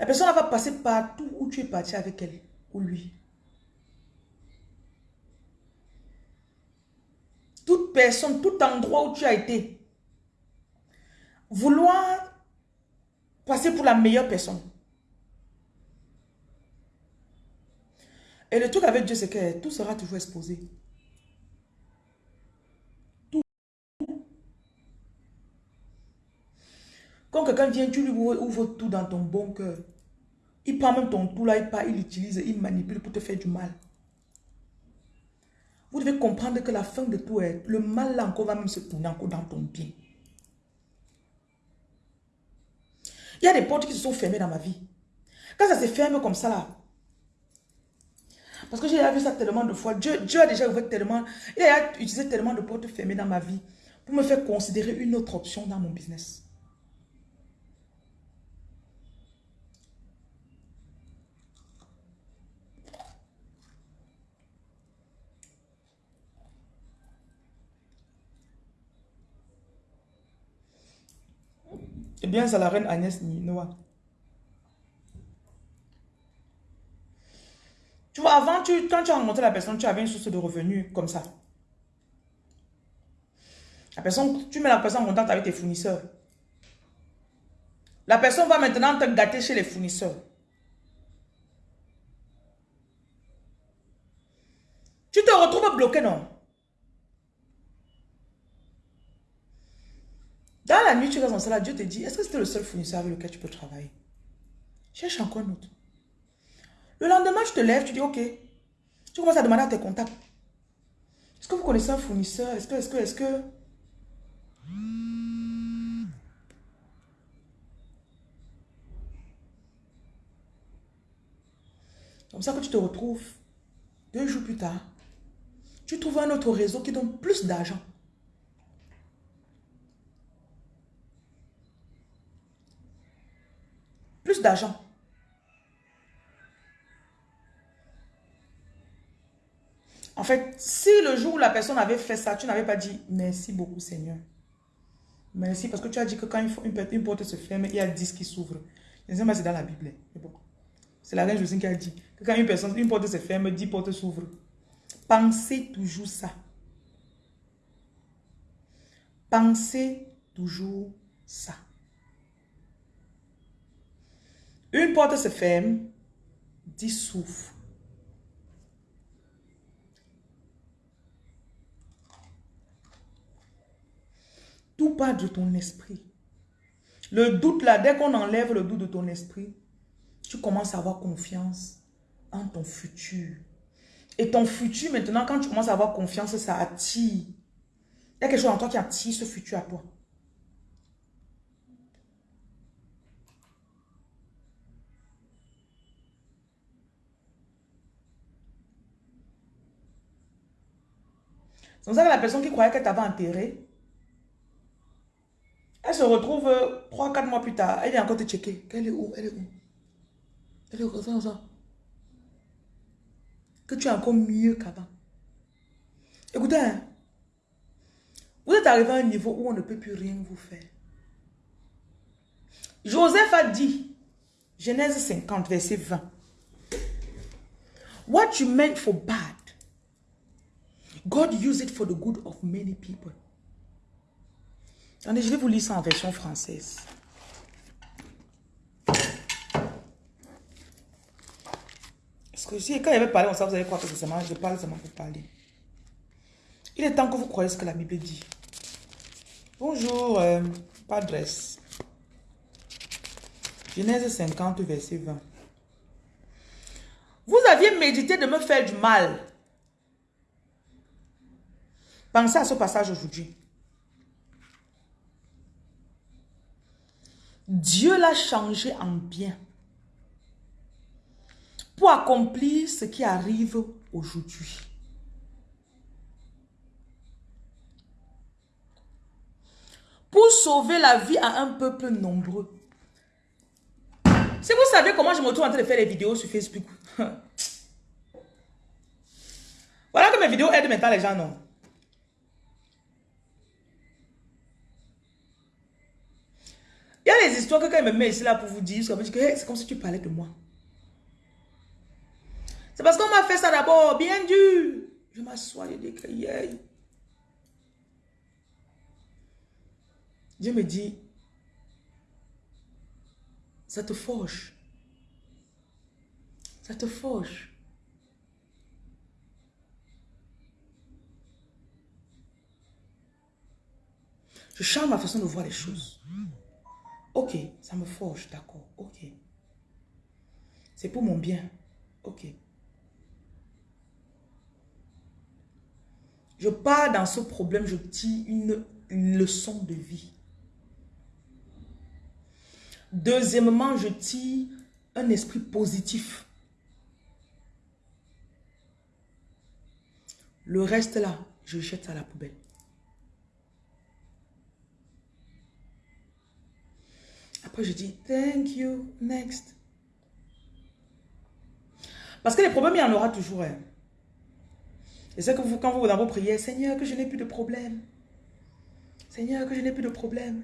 La personne va passer partout où tu es parti avec elle ou lui. Toute personne, tout endroit où tu as été. Vouloir passer pour la meilleure personne. Et le truc avec Dieu, c'est que tout sera toujours exposé. Tout. Quand quelqu'un vient, tu lui ouvres tout dans ton bon cœur. Il prend même ton tout là, il part, il l'utilise, il manipule pour te faire du mal. Vous devez comprendre que la fin de tout est, le mal là encore va même se tourner encore dans ton bien. Il y a des portes qui se sont fermées dans ma vie. Quand ça se ferme comme ça là, parce que j'ai vu ça tellement de fois, Dieu, Dieu a déjà ouvert tellement, il a utilisé tellement de portes fermées dans ma vie pour me faire considérer une autre option dans mon business. Eh bien, c'est la reine Agnès Noah. Tu vois, avant, tu, quand tu as rencontré la personne, tu avais une source de revenus comme ça. La personne, tu mets la personne en contact avec tes fournisseurs. La personne va maintenant te gâter chez les fournisseurs. Tu te retrouves bloqué, non? Dans la nuit, tu restes en salle, Dieu te dit, est-ce que c'était le seul fournisseur avec lequel tu peux travailler? Cherche encore un autre. Le lendemain, tu te lèves, tu dis, ok. Tu commences à demander à tes contacts. Est-ce que vous connaissez un fournisseur? Est-ce que, est-ce que, est-ce que... Comme ça que tu te retrouves deux jours plus tard, tu trouves un autre réseau qui donne plus d'argent. plus d'argent. En fait, si le jour où la personne avait fait ça, tu n'avais pas dit merci beaucoup Seigneur. Merci parce que tu as dit que quand une, porte se ferme, il y a 10 qui s'ouvrent. C'est dans la Bible. C'est la reine Josine qui a dit que quand une, personne, une porte se ferme, 10 portes s'ouvrent. Pensez toujours ça. Pensez toujours ça. Une porte se ferme, dix souffle. Tout part de ton esprit. Le doute là, dès qu'on enlève le doute de ton esprit, tu commences à avoir confiance en ton futur. Et ton futur, maintenant, quand tu commences à avoir confiance, ça attire. Il y a quelque chose en toi qui attire ce futur à toi. C'est pour ça que la personne qui croyait qu'elle t'avait enterré, elle se retrouve 3-4 mois plus tard, elle est encore te checker. Elle est où? Elle est où? Elle est où? Ça, ça. Que tu es encore mieux qu'avant. Écoutez, hein. vous êtes arrivé à un niveau où on ne peut plus rien vous faire. Joseph a dit, Genèse 50, verset 20. What you meant for bad, God used it for the good of many people. Attendez, je vais vous lire ça en version française. Parce que si, quand il avait parlé ça, vous allez croire que c'est seulement, je parle seulement pour parler. Il est temps que vous croyez ce que la Bible dit. Bonjour, euh. Genèse 50, verset 20. Vous aviez médité de me faire du mal. Pensez à ce passage aujourd'hui. Dieu l'a changé en bien pour accomplir ce qui arrive aujourd'hui. Pour sauver la vie à un peuple nombreux. Si vous savez comment je me retrouve en train de faire des vidéos sur Facebook. [laughs] voilà que mes vidéos aident maintenant les gens, non? Il y a des histoires que quand il me met ici là pour vous dire, c'est comme si tu parlais de moi. C'est parce qu'on m'a fait ça d'abord, bien dur. Je m'assois, je dis que Dieu me dit, ça te forge. Ça te forge. Je change ma façon de voir les choses. Ok, ça me forge, d'accord, ok. C'est pour mon bien, ok. Je pars dans ce problème, je tire une, leçon de vie. Deuxièmement, je tire un esprit positif. Le reste là, je jette à la poubelle. Je dis, thank you, next. Parce que les problèmes, il y en aura toujours. Hein. Et c'est que vous, quand vous dans vos prières, Seigneur, que je n'ai plus de problème. Seigneur, que je n'ai plus de problème.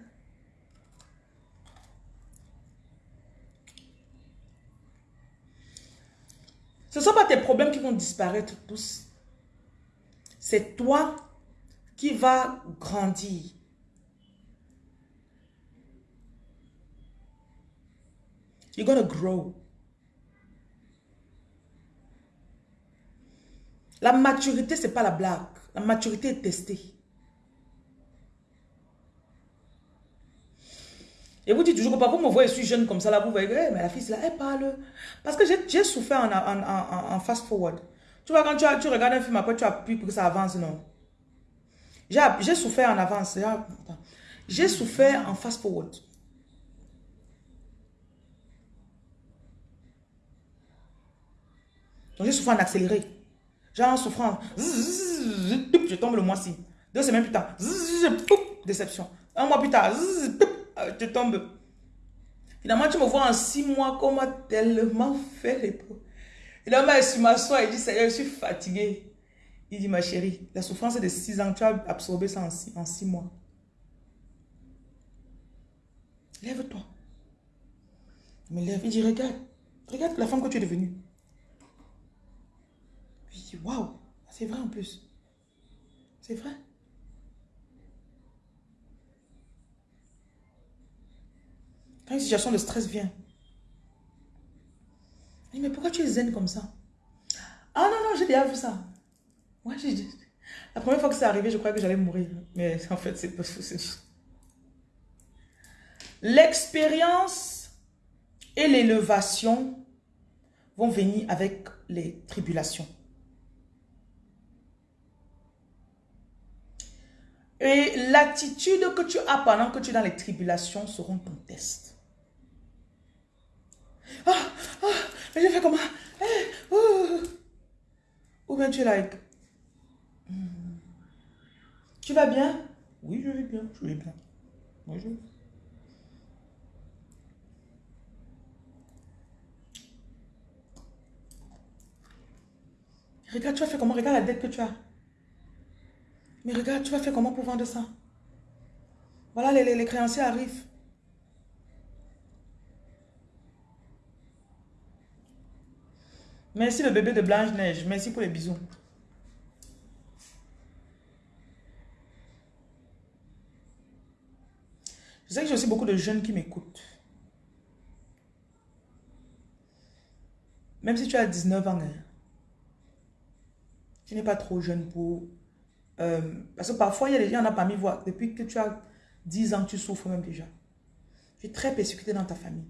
Ce ne sont pas tes problèmes qui vont disparaître tous. C'est toi qui vas grandir. You're grow. La maturité, ce n'est pas la blague. La maturité est testée. Et vous dites toujours parfois, vous me voyez, je suis jeune comme ça, là, vous voyez, eh, mais la fille, là, elle parle. Parce que j'ai souffert en, en, fast-forward. Tu vois, quand tu, tu, regardes un film, après, tu appuies pour que ça avance, non? J'ai souffert en avance. J'ai souffert en fast-forward. Donc, j'ai souffert en accéléré. Genre en souffrant, je tombe le mois-ci. Deux semaines plus tard, déception. Un mois plus tard, ah, tu tombes. Finalement, tu me vois en six mois, comment tellement fait les. Finalement, je m'assois et dit, Seigneur, je suis fatigué. Il dit, ma chérie, la souffrance de six ans, tu as absorbé ça en six, en six mois. Lève-toi. Je me lève, il dit, regarde, regarde la femme que tu es devenue. Je dis, waouh, c'est vrai en plus. C'est vrai. Quand une situation de stress vient. Il dit, mais pourquoi tu es zen comme ça? Ah non, non, j'ai déjà vu ça. J'ai La première fois que c'est arrivé, je croyais que j'allais mourir. Mais [laughs] en fait, c'est pas L'expérience et l'élévation vont venir avec les tribulations. Et l'attitude que tu as pendant que tu es dans les tribulations seront ton test. Ah, ah, mais je fais comment? Eh, oh. Ou bien tu es like, hmm. tu vas bien? Oui, je vais bien, je vais bien. Bonjour. Regarde, tu vas faire comment? Regarde la dette que tu as. Mais regarde, tu vas faire comment pour vendre ça? Voilà, les, les créanciers arrivent. Merci le bébé de Blanche-Neige. Merci pour les bisous. Je sais que j'ai aussi beaucoup de jeunes qui m'écoutent. Même si tu as 19 ans, hein, tu n'es pas trop jeune pour... Euh, parce que parfois, il y a des gens, on a parmi voir, depuis que tu as 10 ans, tu souffres même déjà. Tu es très persécuté dans ta famille.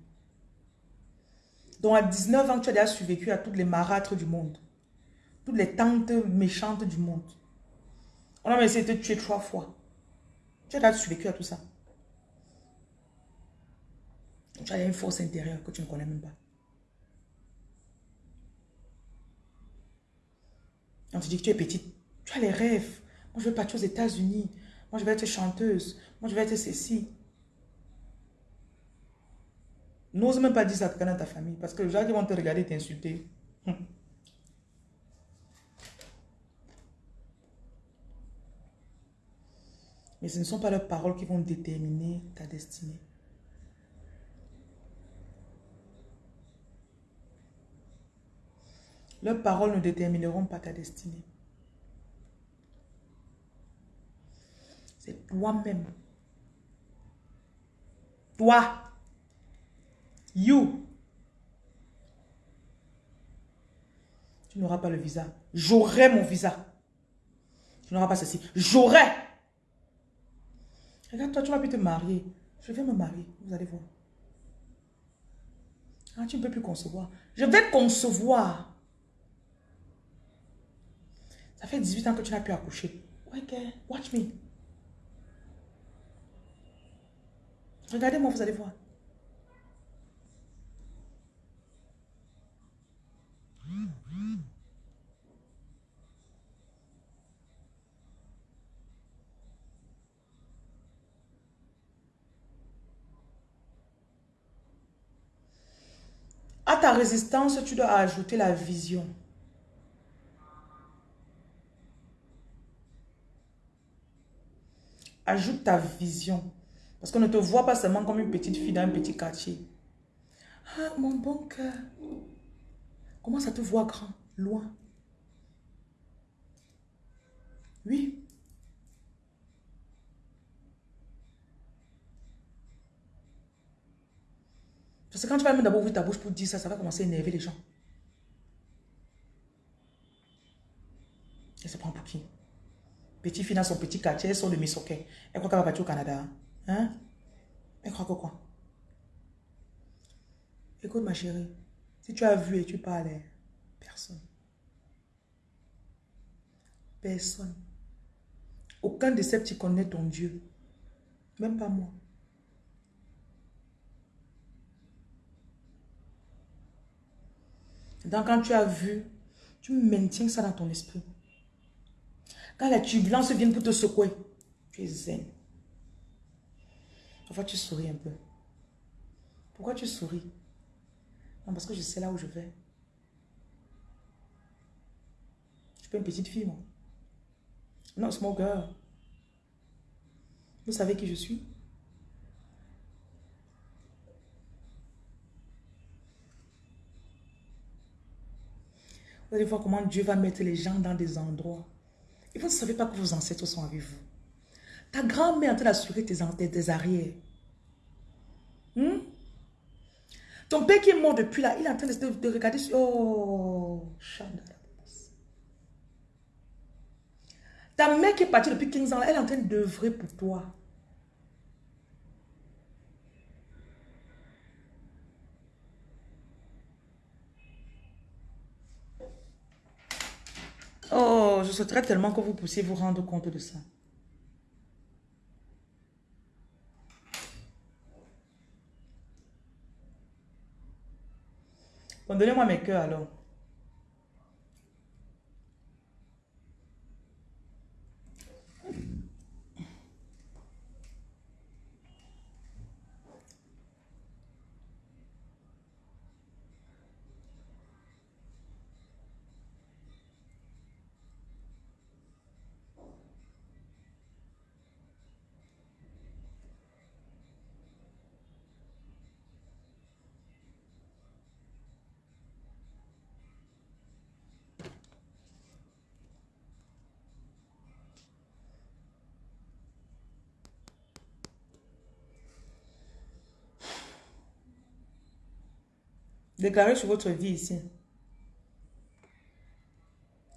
Donc à 19 ans, tu as déjà survécu à toutes les marâtres du monde. Toutes les tantes méchantes du monde. On a essayé de te tuer trois fois. Tu as déjà survécu à tout ça. Tu as une force intérieure que tu ne connais même pas. On te dit que tu es petite. Tu as les rêves. Moi, je veux partir aux États-Unis. Moi, je vais être chanteuse. Moi, je vais être ceci. N'ose même pas dire ça à ta famille. Parce que les gens qui vont te regarder t'insulter. Mais ce ne sont pas leurs paroles qui vont déterminer ta destinée. Leurs paroles ne détermineront pas ta destinée. C'est toi-même. Toi. You. Tu n'auras pas le visa. J'aurai mon visa. Tu n'auras pas ceci. J'aurai. Regarde, toi, tu vas pu te marier. Je vais me marier. Vous allez voir. Ah, tu ne peux plus concevoir. Je vais concevoir. Ça fait 18 ans que tu n'as pu accoucher. Ok, watch me. Regardez-moi, vous allez voir. À ta résistance, tu dois ajouter la vision. Ajoute ta vision. Parce qu'on ne te voit pas seulement comme une petite fille dans un petit quartier. Ah, mon bon cœur. Comment ça te voit grand, loin Oui. Parce que quand tu vas même d'abord ouvrir ta bouche pour dire ça, ça va commencer à énerver les gens. Elle se prend pour qui? Petite fille dans son petit quartier, elle sort de Missoké. Elle croit qu'elle va partir au Canada. Hein? Elle croit que quoi? Écoute ma chérie, si tu as vu et tu parlais, personne. Personne. Aucun de ces petits connaît ton Dieu. Même pas moi. Donc quand tu as vu, tu maintiens ça dans ton esprit. Quand la turbulence vient pour te secouer, tu es zen. Parfois, tu souris un peu. Pourquoi tu souris? Non, parce que je sais là où je vais. Je suis pas une petite fille, moi. Non, girl. Vous savez qui je suis? Vous allez voir comment Dieu va mettre les gens dans des endroits et vous ne savez pas que vos ancêtres sont avec vous. Ta grand-mère est en train d'assurer tes, tes arrières. Hmm? Ton père qui est mort depuis là, il est en train de, regarder sur... Oh, Ta mère qui est partie depuis 15 ans, elle est en train d'œuvrer pour toi. Oh, je souhaiterais tellement que vous puissiez vous rendre compte de ça. Bon, donnez-moi mes cœurs alors. Déclarez sur votre vie ici.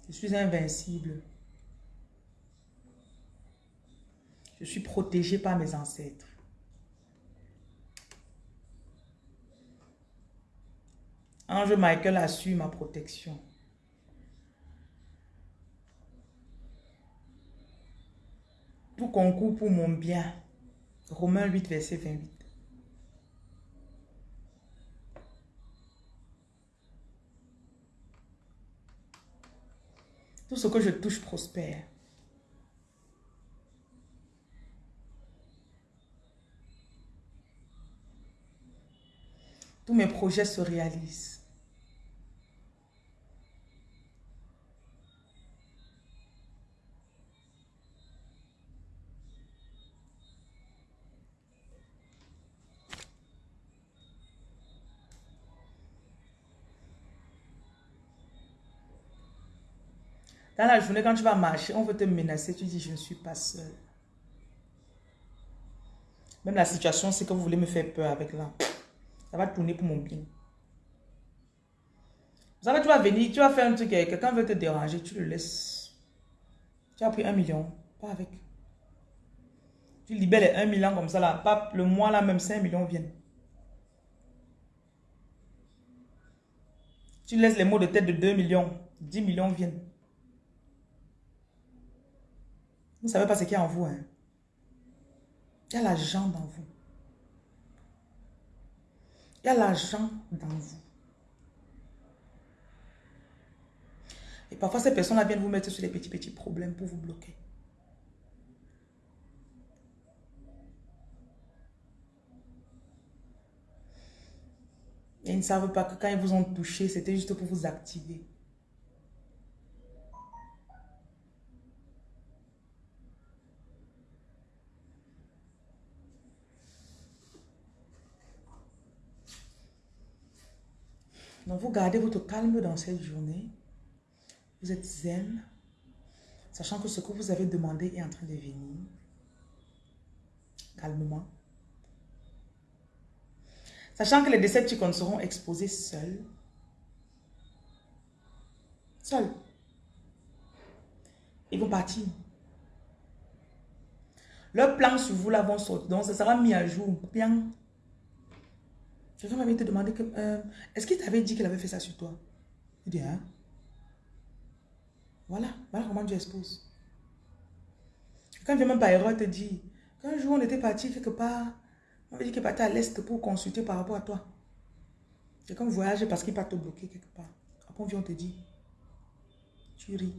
Je suis invincible. Je suis protégé par mes ancêtres. Ange Michael assure ma protection. Tout concours pour mon bien. Romains 8, verset 28. Tout ce que je touche prospère. Tous mes projets se réalisent. Dans la journée, quand tu vas marcher, on veut te menacer, tu dis, je ne suis pas seul. Même la situation, c'est que vous voulez me faire peur avec là. Ça va tourner pour mon bien. Vous savez, tu vas venir, tu vas faire un truc, quelqu'un veut te déranger, tu le laisses. Tu as pris un million, pas avec. Tu libères les 1 million comme ça là, pas le mois là même 5 millions viennent. Tu laisses les mots de tête de 2 millions, 10 millions viennent. Vous ne savez pas ce qu'il y a en vous. Hein? Il y a l'argent dans vous. Il y a l'argent dans vous. Et parfois, ces personnes-là viennent vous mettre sur les petits, petits problèmes pour vous bloquer. Et ils ne savent pas que quand ils vous ont touché, c'était juste pour vous activer. Donc, vous gardez votre calme dans cette journée. Vous êtes zen, sachant que ce que vous avez demandé est en train de venir. Calmement. Sachant que les Decepticons seront exposés seuls. Seuls. Ils vont partir. Leur plan sur vous là vont sortir. Donc, ça sera mis à jour. Bien. Quelqu'un m'avait te demandé que... Euh, est-ce qu'il t'avait dit qu'il avait fait ça sur toi? Il dit, hein? Voilà, voilà comment tu exposes. Quand vient même par erreur te dit, qu'un jour on était parti quelque part, on avait dit qu'il partait à l'est pour consulter par rapport à toi. Quelqu'un voyage parce qu'il part te bloquer quelque part. Après on vient, on te dit, tu ris.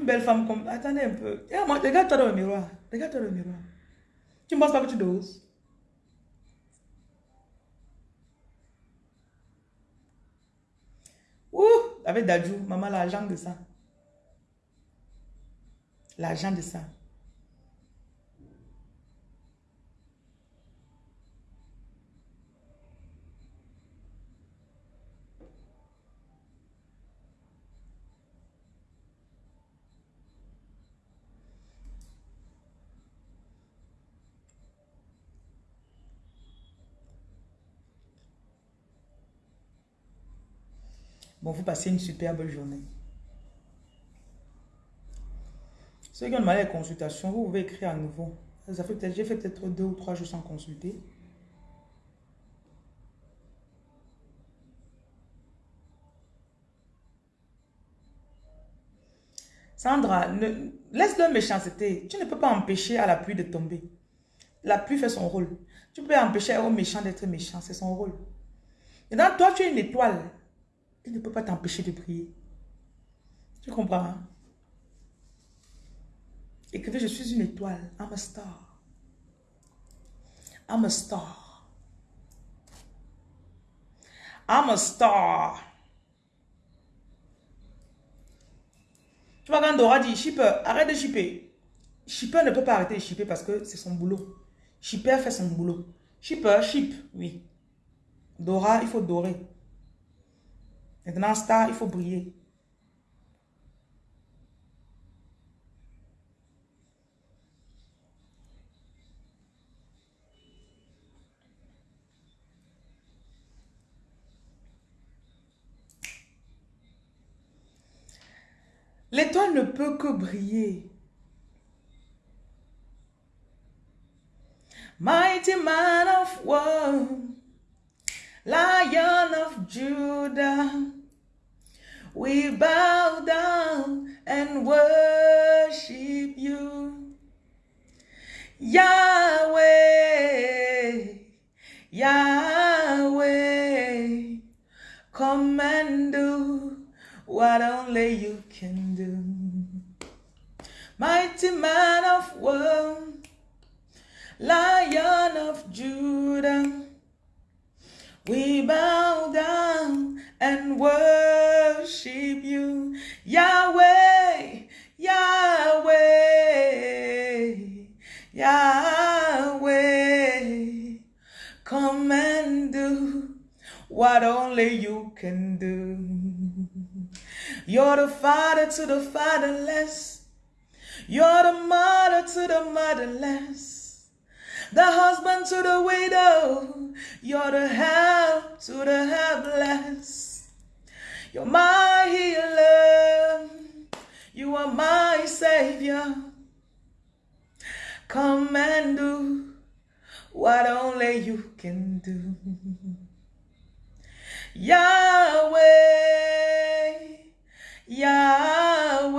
Une belle femme comme... Attendez un peu. Regarde-toi dans le miroir. Regarde-toi dans le miroir. Tu ne penses pas que tu doses? Ouh Avec Dadjou, maman, l'argent de ça. L'argent de ça. Bon, vous passez une superbe journée. Ceux qui ont demandé la consultation, vous pouvez écrire à nouveau. J'ai fait peut-être deux ou trois jours sans consulter. Sandra, laisse leur méchanceté. Tu ne peux pas empêcher à la pluie de tomber. La pluie fait son rôle. Tu peux empêcher au méchant d'être méchant, c'est son rôle. Et dans toi, tu es une étoile. Il ne peut pas t'empêcher de prier. Tu comprends? Hein? que je suis une étoile. I'm a star. I'm a star. I'm a star. Tu vois quand Dora dit, shipper, arrête de shipper. Shipper ne peut pas arrêter de shipper parce que c'est son boulot. Shipper fait son boulot. Shipper, ship, oui. Dora, il faut dorer. Maintenant, star, il faut briller. L'étoile ne peut que briller. Mighty man of war, lion of Judah, we bow down and worship you. Yahweh, Yahweh, come and do what only you can do. Mighty man of war, Lion of Judah, we bow down and worship you, Yahweh, Yahweh, Yahweh. Come and do what only you can do. You're the father to the fatherless. You're the mother to the motherless. The husband to the widow. You're the help to the helpless. You're my healer. You are my savior. Come and do what only you can do. Yahweh, Yahweh,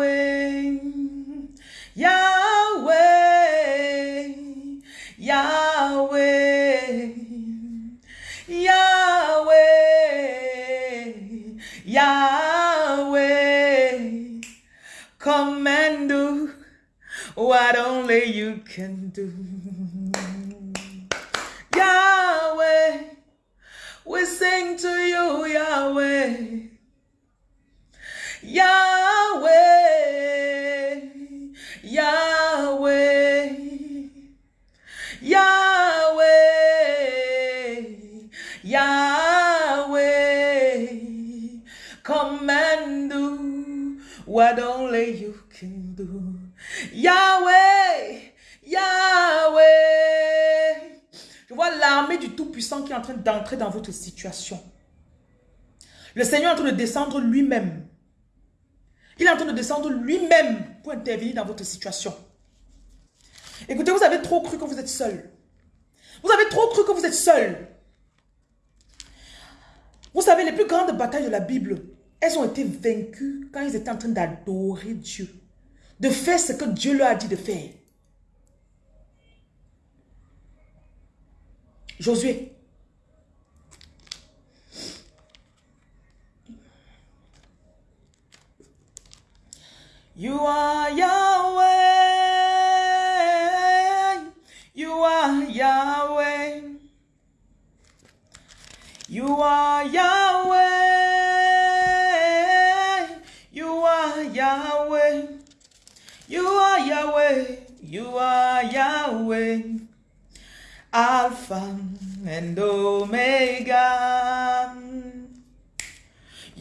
what only you can do. Yahweh, we sing to you, Yahweh. Yahweh, Yahweh, Yahweh, Yahweh, come do what only you Yahweh, Yahweh. Je vois l'armée du Tout-Puissant qui est en train d'entrer dans votre situation. Le Seigneur est en train de descendre lui-même. Il est en train de descendre lui-même pour intervenir dans votre situation. Écoutez, vous avez trop cru que vous êtes seul. Vous avez trop cru que vous êtes seul. Vous savez, les plus grandes batailles de la Bible, elles ont été vaincues quand ils étaient en train d'adorer Dieu. De faire ce que Dieu leur a dit de faire. Josué. You are Yahweh. You are Yahweh. You are Yahweh. You are Yahweh. Alpha and Omega.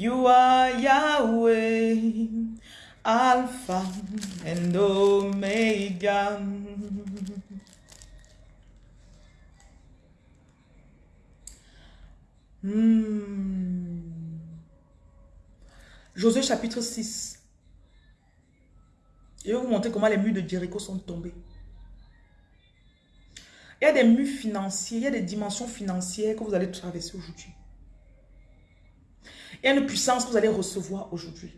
You are Yahweh, Alpha and Omega. Hmm. Josué chapitre 6. Je vais vous montrer comment les murs de Jéricho sont tombés. Il y a des murs financiers, il y a des dimensions financières que vous allez traverser aujourd'hui. Il y a une puissance que vous allez recevoir aujourd'hui.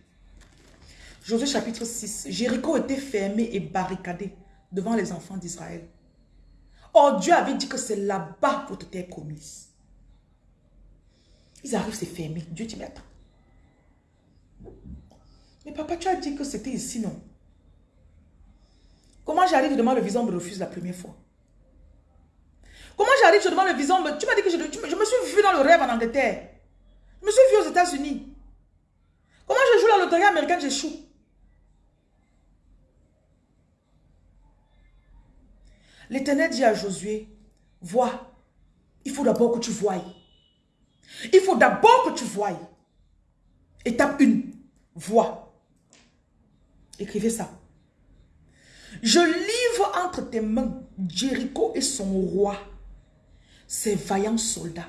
Josué chapitre 6. Jéricho était fermé et barricadé devant les enfants d'Israël. Or, Dieu avait dit que c'est là-bas votre terre promise. Ils arrivent, c'est fermé. Dieu dit, mais attends. Mais papa, tu as dit que c'était ici, non? Comment j'arrive devant le visage me refuse la première fois? Comment j'arrive, je demande le visa, tu m'as dit que je, je, me suis vu dans le rêve en Angleterre. Je me suis vu aux États-Unis. Comment je joue la loterie américaine, j'échoue. L'Éternel dit à Josué, vois, il faut d'abord que tu voies. Il faut d'abord que tu voies. Étape 1, vois. Écrivez ça. Je livre entre tes mains Jéricho et son roi, ses vaillants soldats.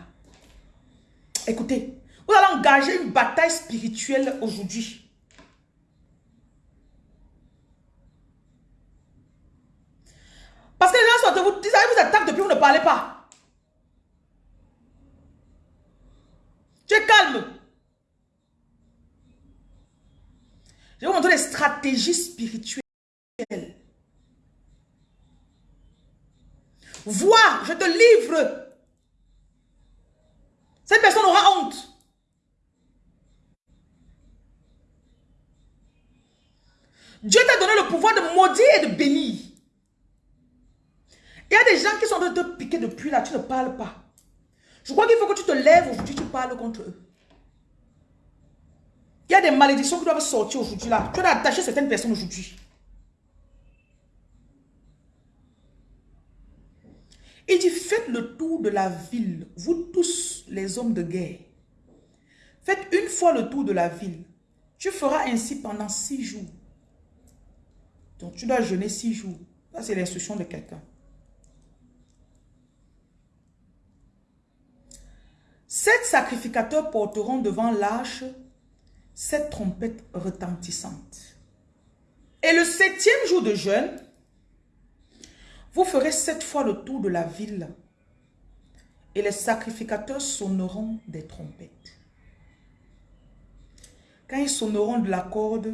Écoutez, vous allez engager une bataille spirituelle aujourd'hui. Parce que les gens sont vous, ils vous attaquent depuis vous ne parlez pas. Tu es calme. Je vais vous montrer les stratégies spirituelles. Vois, je te livre. Cette personne aura honte. Dieu t'a donné le pouvoir de maudire et de bénir. Il y a des gens qui sont de te piquer depuis là, tu ne parles pas. Je crois qu'il faut que tu te lèves aujourd'hui, tu parles contre eux. Il y a des malédictions qui doivent sortir aujourd'hui là. Tu dois attacher certaines personnes aujourd'hui. Il dit, faites le tour de la ville, vous tous les hommes de guerre. Faites une fois le tour de la ville. Tu feras ainsi pendant six jours. Donc tu dois jeûner six jours. Ça c'est l'instruction de quelqu'un. Sept sacrificateurs porteront devant l'arche cette trompette retentissante. Et le septième jour de jeûne, vous ferez sept fois le tour de la ville et les sacrificateurs sonneront des trompettes. Quand ils sonneront de la corde,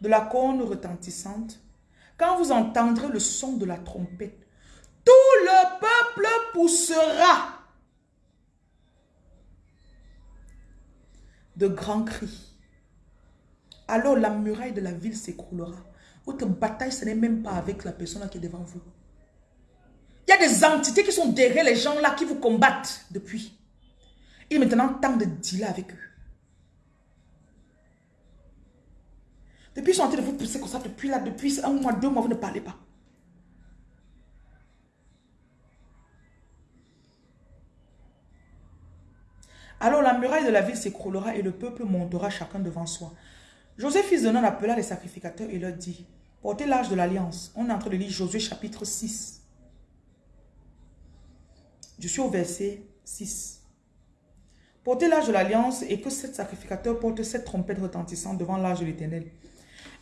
de la corne retentissante, quand vous entendrez le son de la trompette, tout le peuple poussera de grands cris. Alors la muraille de la ville s'écroulera. Votre bataille, ce n'est même pas avec la personne qui est devant vous. Il y a des entités qui sont derrière les gens là qui vous combattent depuis. Il est maintenant temps de dealer avec eux. Depuis, ils sont en train de vous pousser comme ça, depuis là, depuis un mois, deux mois, vous ne parlez pas. Alors la muraille de la ville s'écroulera et le peuple montera chacun devant soi. Joseph, fils de Nun, appela les sacrificateurs et leur dit, portez l'âge de l'alliance. On est en train de lire Josué chapitre 6. Je suis au verset 6. Portez l'âge de l'alliance et que sept sacrificateurs portent cette trompette retentissante devant l'âge de l'éternel.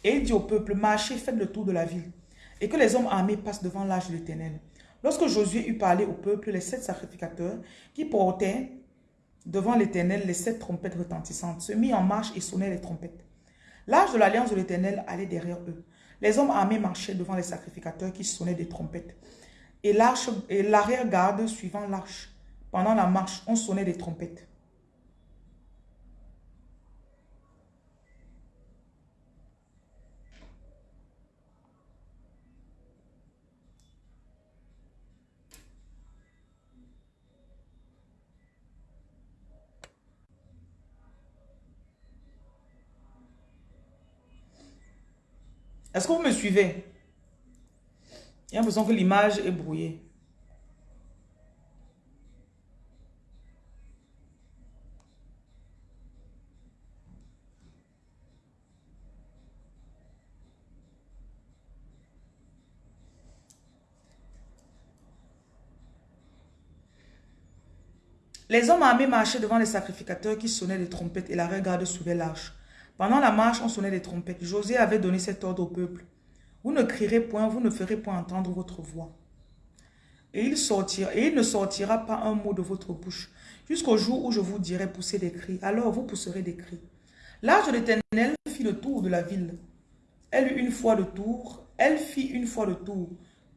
Et il dit au peuple, marchez, faites le tour de la ville. Et que les hommes armés passent devant l'âge de l'éternel. Lorsque Josué eut parlé au peuple, les sept sacrificateurs qui portaient devant l'éternel les sept trompettes retentissantes se mit en marche et sonnaient les trompettes. L'âge de l'alliance de l'éternel allait derrière eux. Les hommes armés marchaient devant les sacrificateurs qui sonnaient des trompettes. Et l'arrière-garde suivant l'arche. Pendant la marche, on sonnait des trompettes. Est-ce que vous me suivez? J'ai l'impression que l'image est brouillée. Les hommes armés marchaient devant les sacrificateurs qui sonnaient des trompettes et la regarde suivait l'arche. Pendant la marche, on sonnait des trompettes. José avait donné cet ordre au peuple. Vous ne crierez point, vous ne ferez point entendre votre voix. Et il, sortira, et il ne sortira pas un mot de votre bouche, jusqu'au jour où je vous dirai pousser des cris. Alors vous pousserez des cris. L'âge de l'éternel fit le tour de la ville. Elle eut une fois le tour, elle fit une fois le tour.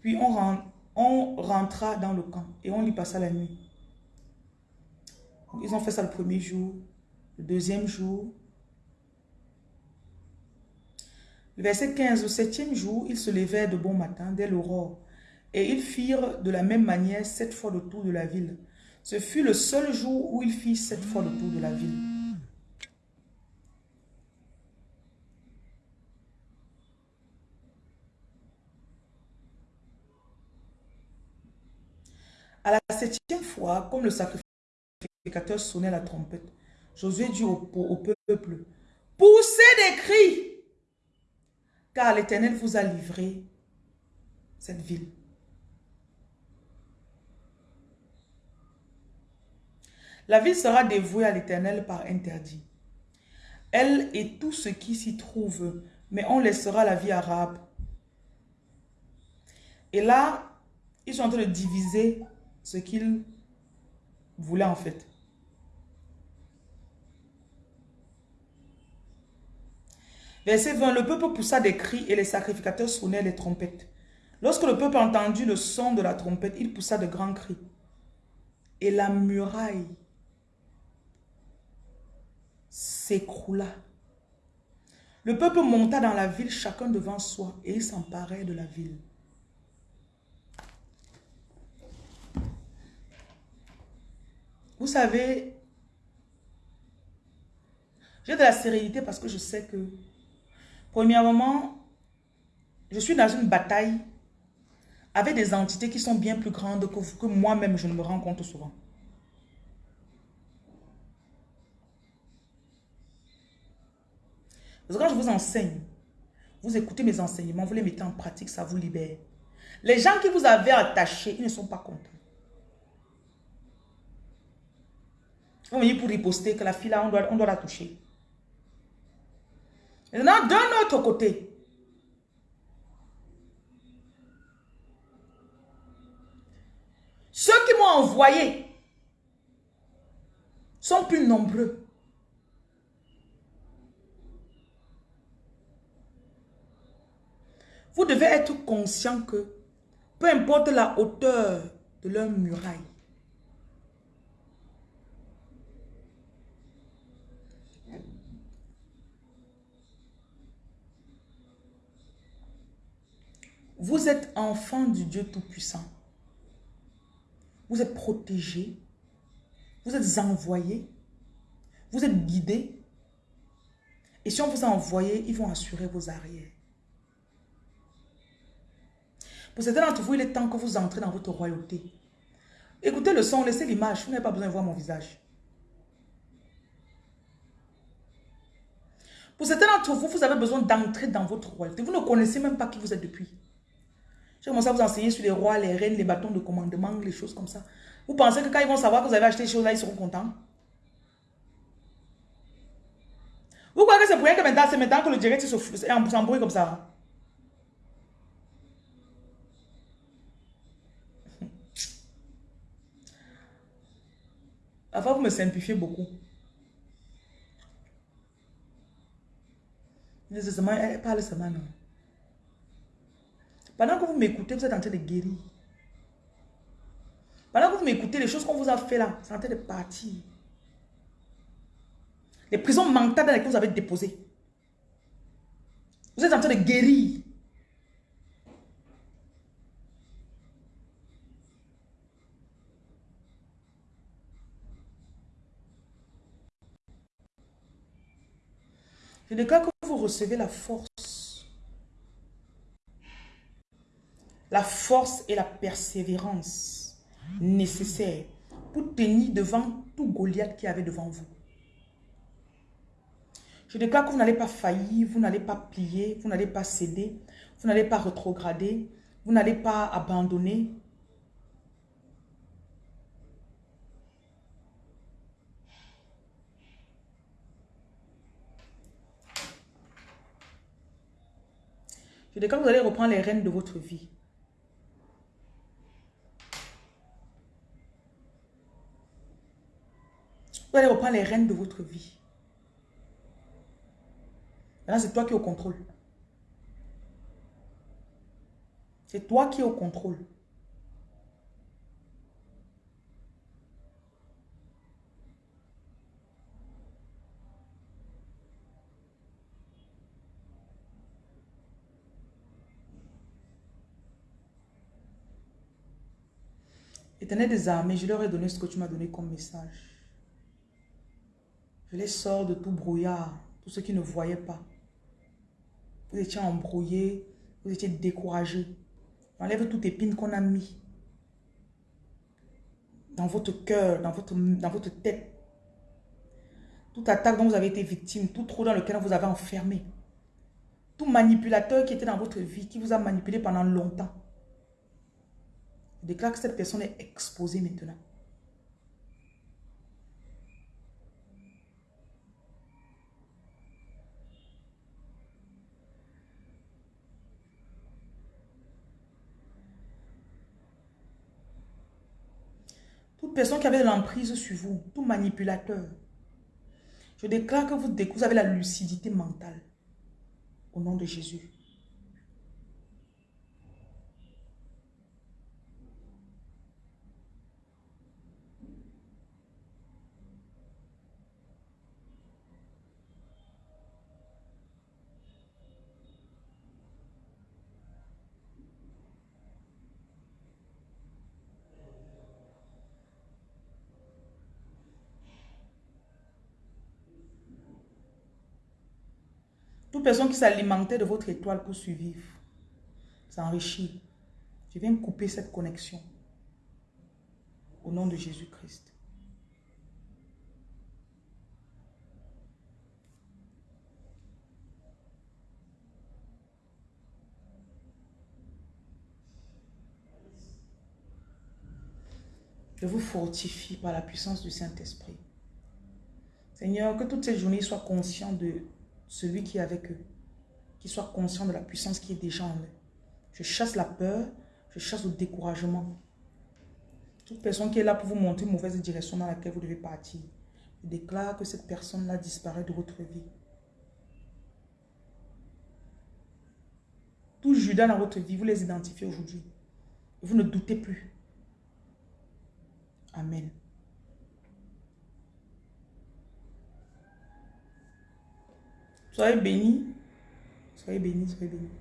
Puis on, on rentra dans le camp et on y passa la nuit. Ils ont fait ça le premier jour, le deuxième jour, Verset 15, le septième jour, ils se levèrent de bon matin dès l'aurore, et ils firent de la même manière sept fois le tour de la ville. Ce fut le seul jour où ils firent sept fois le tour de la ville. À la septième fois, comme le sacrificateur sonnait la trompette, Josué dit au, au peuple, poussez des cris car l'Éternel vous a livré cette ville. La ville sera dévouée à l'Éternel par interdit. Elle et tout ce qui s'y trouve, mais on laissera la vie arabe. Et là, Ils sont en train de diviser ce qu'ils voulaient en fait. Verset 20, le peuple poussa des cris et les sacrificateurs sonnaient les trompettes. Lorsque le peuple entendu le son de la trompette, il poussa de grands cris. Et la muraille s'écroula. Le peuple monta dans la ville, chacun devant soi, et il s'emparait de la ville. Vous savez, j'ai de la sérénité parce que je sais que, premièrement, je suis dans une bataille avec des entités qui sont bien plus grandes que, que moi-même, je ne me rends compte souvent. Parce que quand je vous enseigne, vous écoutez mes enseignements, vous les mettez en pratique, ça vous libère. Les gens qui vous avaient attaché, ils ne sont pas contents. Vous venez pour riposter que la fille là, on doit la toucher. Maintenant, d'un autre côté, Ceux qui m'ont envoyé sont plus nombreux. Vous devez être conscient que peu importe la hauteur de leur muraille, vous êtes enfant du Dieu Tout-Puissant. Vous êtes protégé. Vous êtes envoyé. Vous êtes guidé. Et si on vous a envoyé, ils vont assurer vos arrières. Pour certains d'entre vous, il est temps que vous entrez dans votre royauté. Écoutez le son, laissez l'image. Vous n'avez pas besoin de voir mon visage. Pour certains d'entre vous, vous avez besoin d'entrer dans votre royauté. Vous ne connaissez même pas qui vous êtes depuis. J'ai commencé à vous enseigner sur les rois, les reines, les bâtons de commandement, les choses comme ça. Vous pensez que quand ils vont savoir que vous avez acheté ces choses-là, ils seront contents? Vous croyez que c'est pour rien que maintenant, c'est maintenant que le direct s'embrouille comme ça? [laughs] Avant, vous me simplifiez beaucoup. Nécessairement, elle parle seulement, non. Pendant que vous m'écoutez, vous êtes en train de guérir. Pendant que vous m'écoutez, les choses qu'on vous a fait là, c'est en train de partir. Les prisons mentales dans lesquelles vous avez déposé. Vous êtes en train de guérir. Je déclare que vous recevez la force la force et la persévérance nécessaires pour tenir devant tout Goliath qui avait devant vous. Je déclare que vous n'allez pas faillir, vous n'allez pas plier, vous n'allez pas céder, vous n'allez pas rétrograder, vous n'allez pas abandonner. Je déclare que vous allez reprendre les rênes de votre vie. Vous allez reprendre les rênes de votre vie. Maintenant, c'est toi qui es au contrôle. C'est toi qui es au contrôle. Éternel des armées, je leur ai donné ce que tu m'as donné comme message. Je les sors de tout brouillard, tous ceux qui ne voyaient pas. Vous étiez embrouillés, vous étiez découragés. Enlève toute épine qu'on a mis dans votre cœur, dans votre, tête. Toute attaque dont vous avez été victime, tout trou dans lequel vous avez enfermé. Tout manipulateur qui était dans votre vie, qui vous a manipulé pendant longtemps. Je déclare que cette personne est exposée maintenant. Personne qui avait de l'emprise sur vous, tout manipulateur, je déclare que vous, vous avez la lucidité mentale. Au nom de Jésus. Toute personne qui s'alimentait de votre étoile pour survivre, s'enrichir. Je viens couper cette connexion. Au nom de Jésus-Christ. Je vous fortifie par la puissance du Saint-Esprit. Seigneur, que toutes ces journées soient conscients de celui qui est avec eux, qui soit conscient de la puissance qui est déjà en eux. Je chasse la peur, je chasse le découragement. Toute personne qui est là pour vous montrer une mauvaise direction dans laquelle vous devez partir, je déclare que cette personne-là disparaît de votre vie. Tout Judas dans votre vie, vous les identifiez aujourd'hui. Vous ne doutez plus. Amen. Soyez bénis. Soyez bénis, soyez bénis.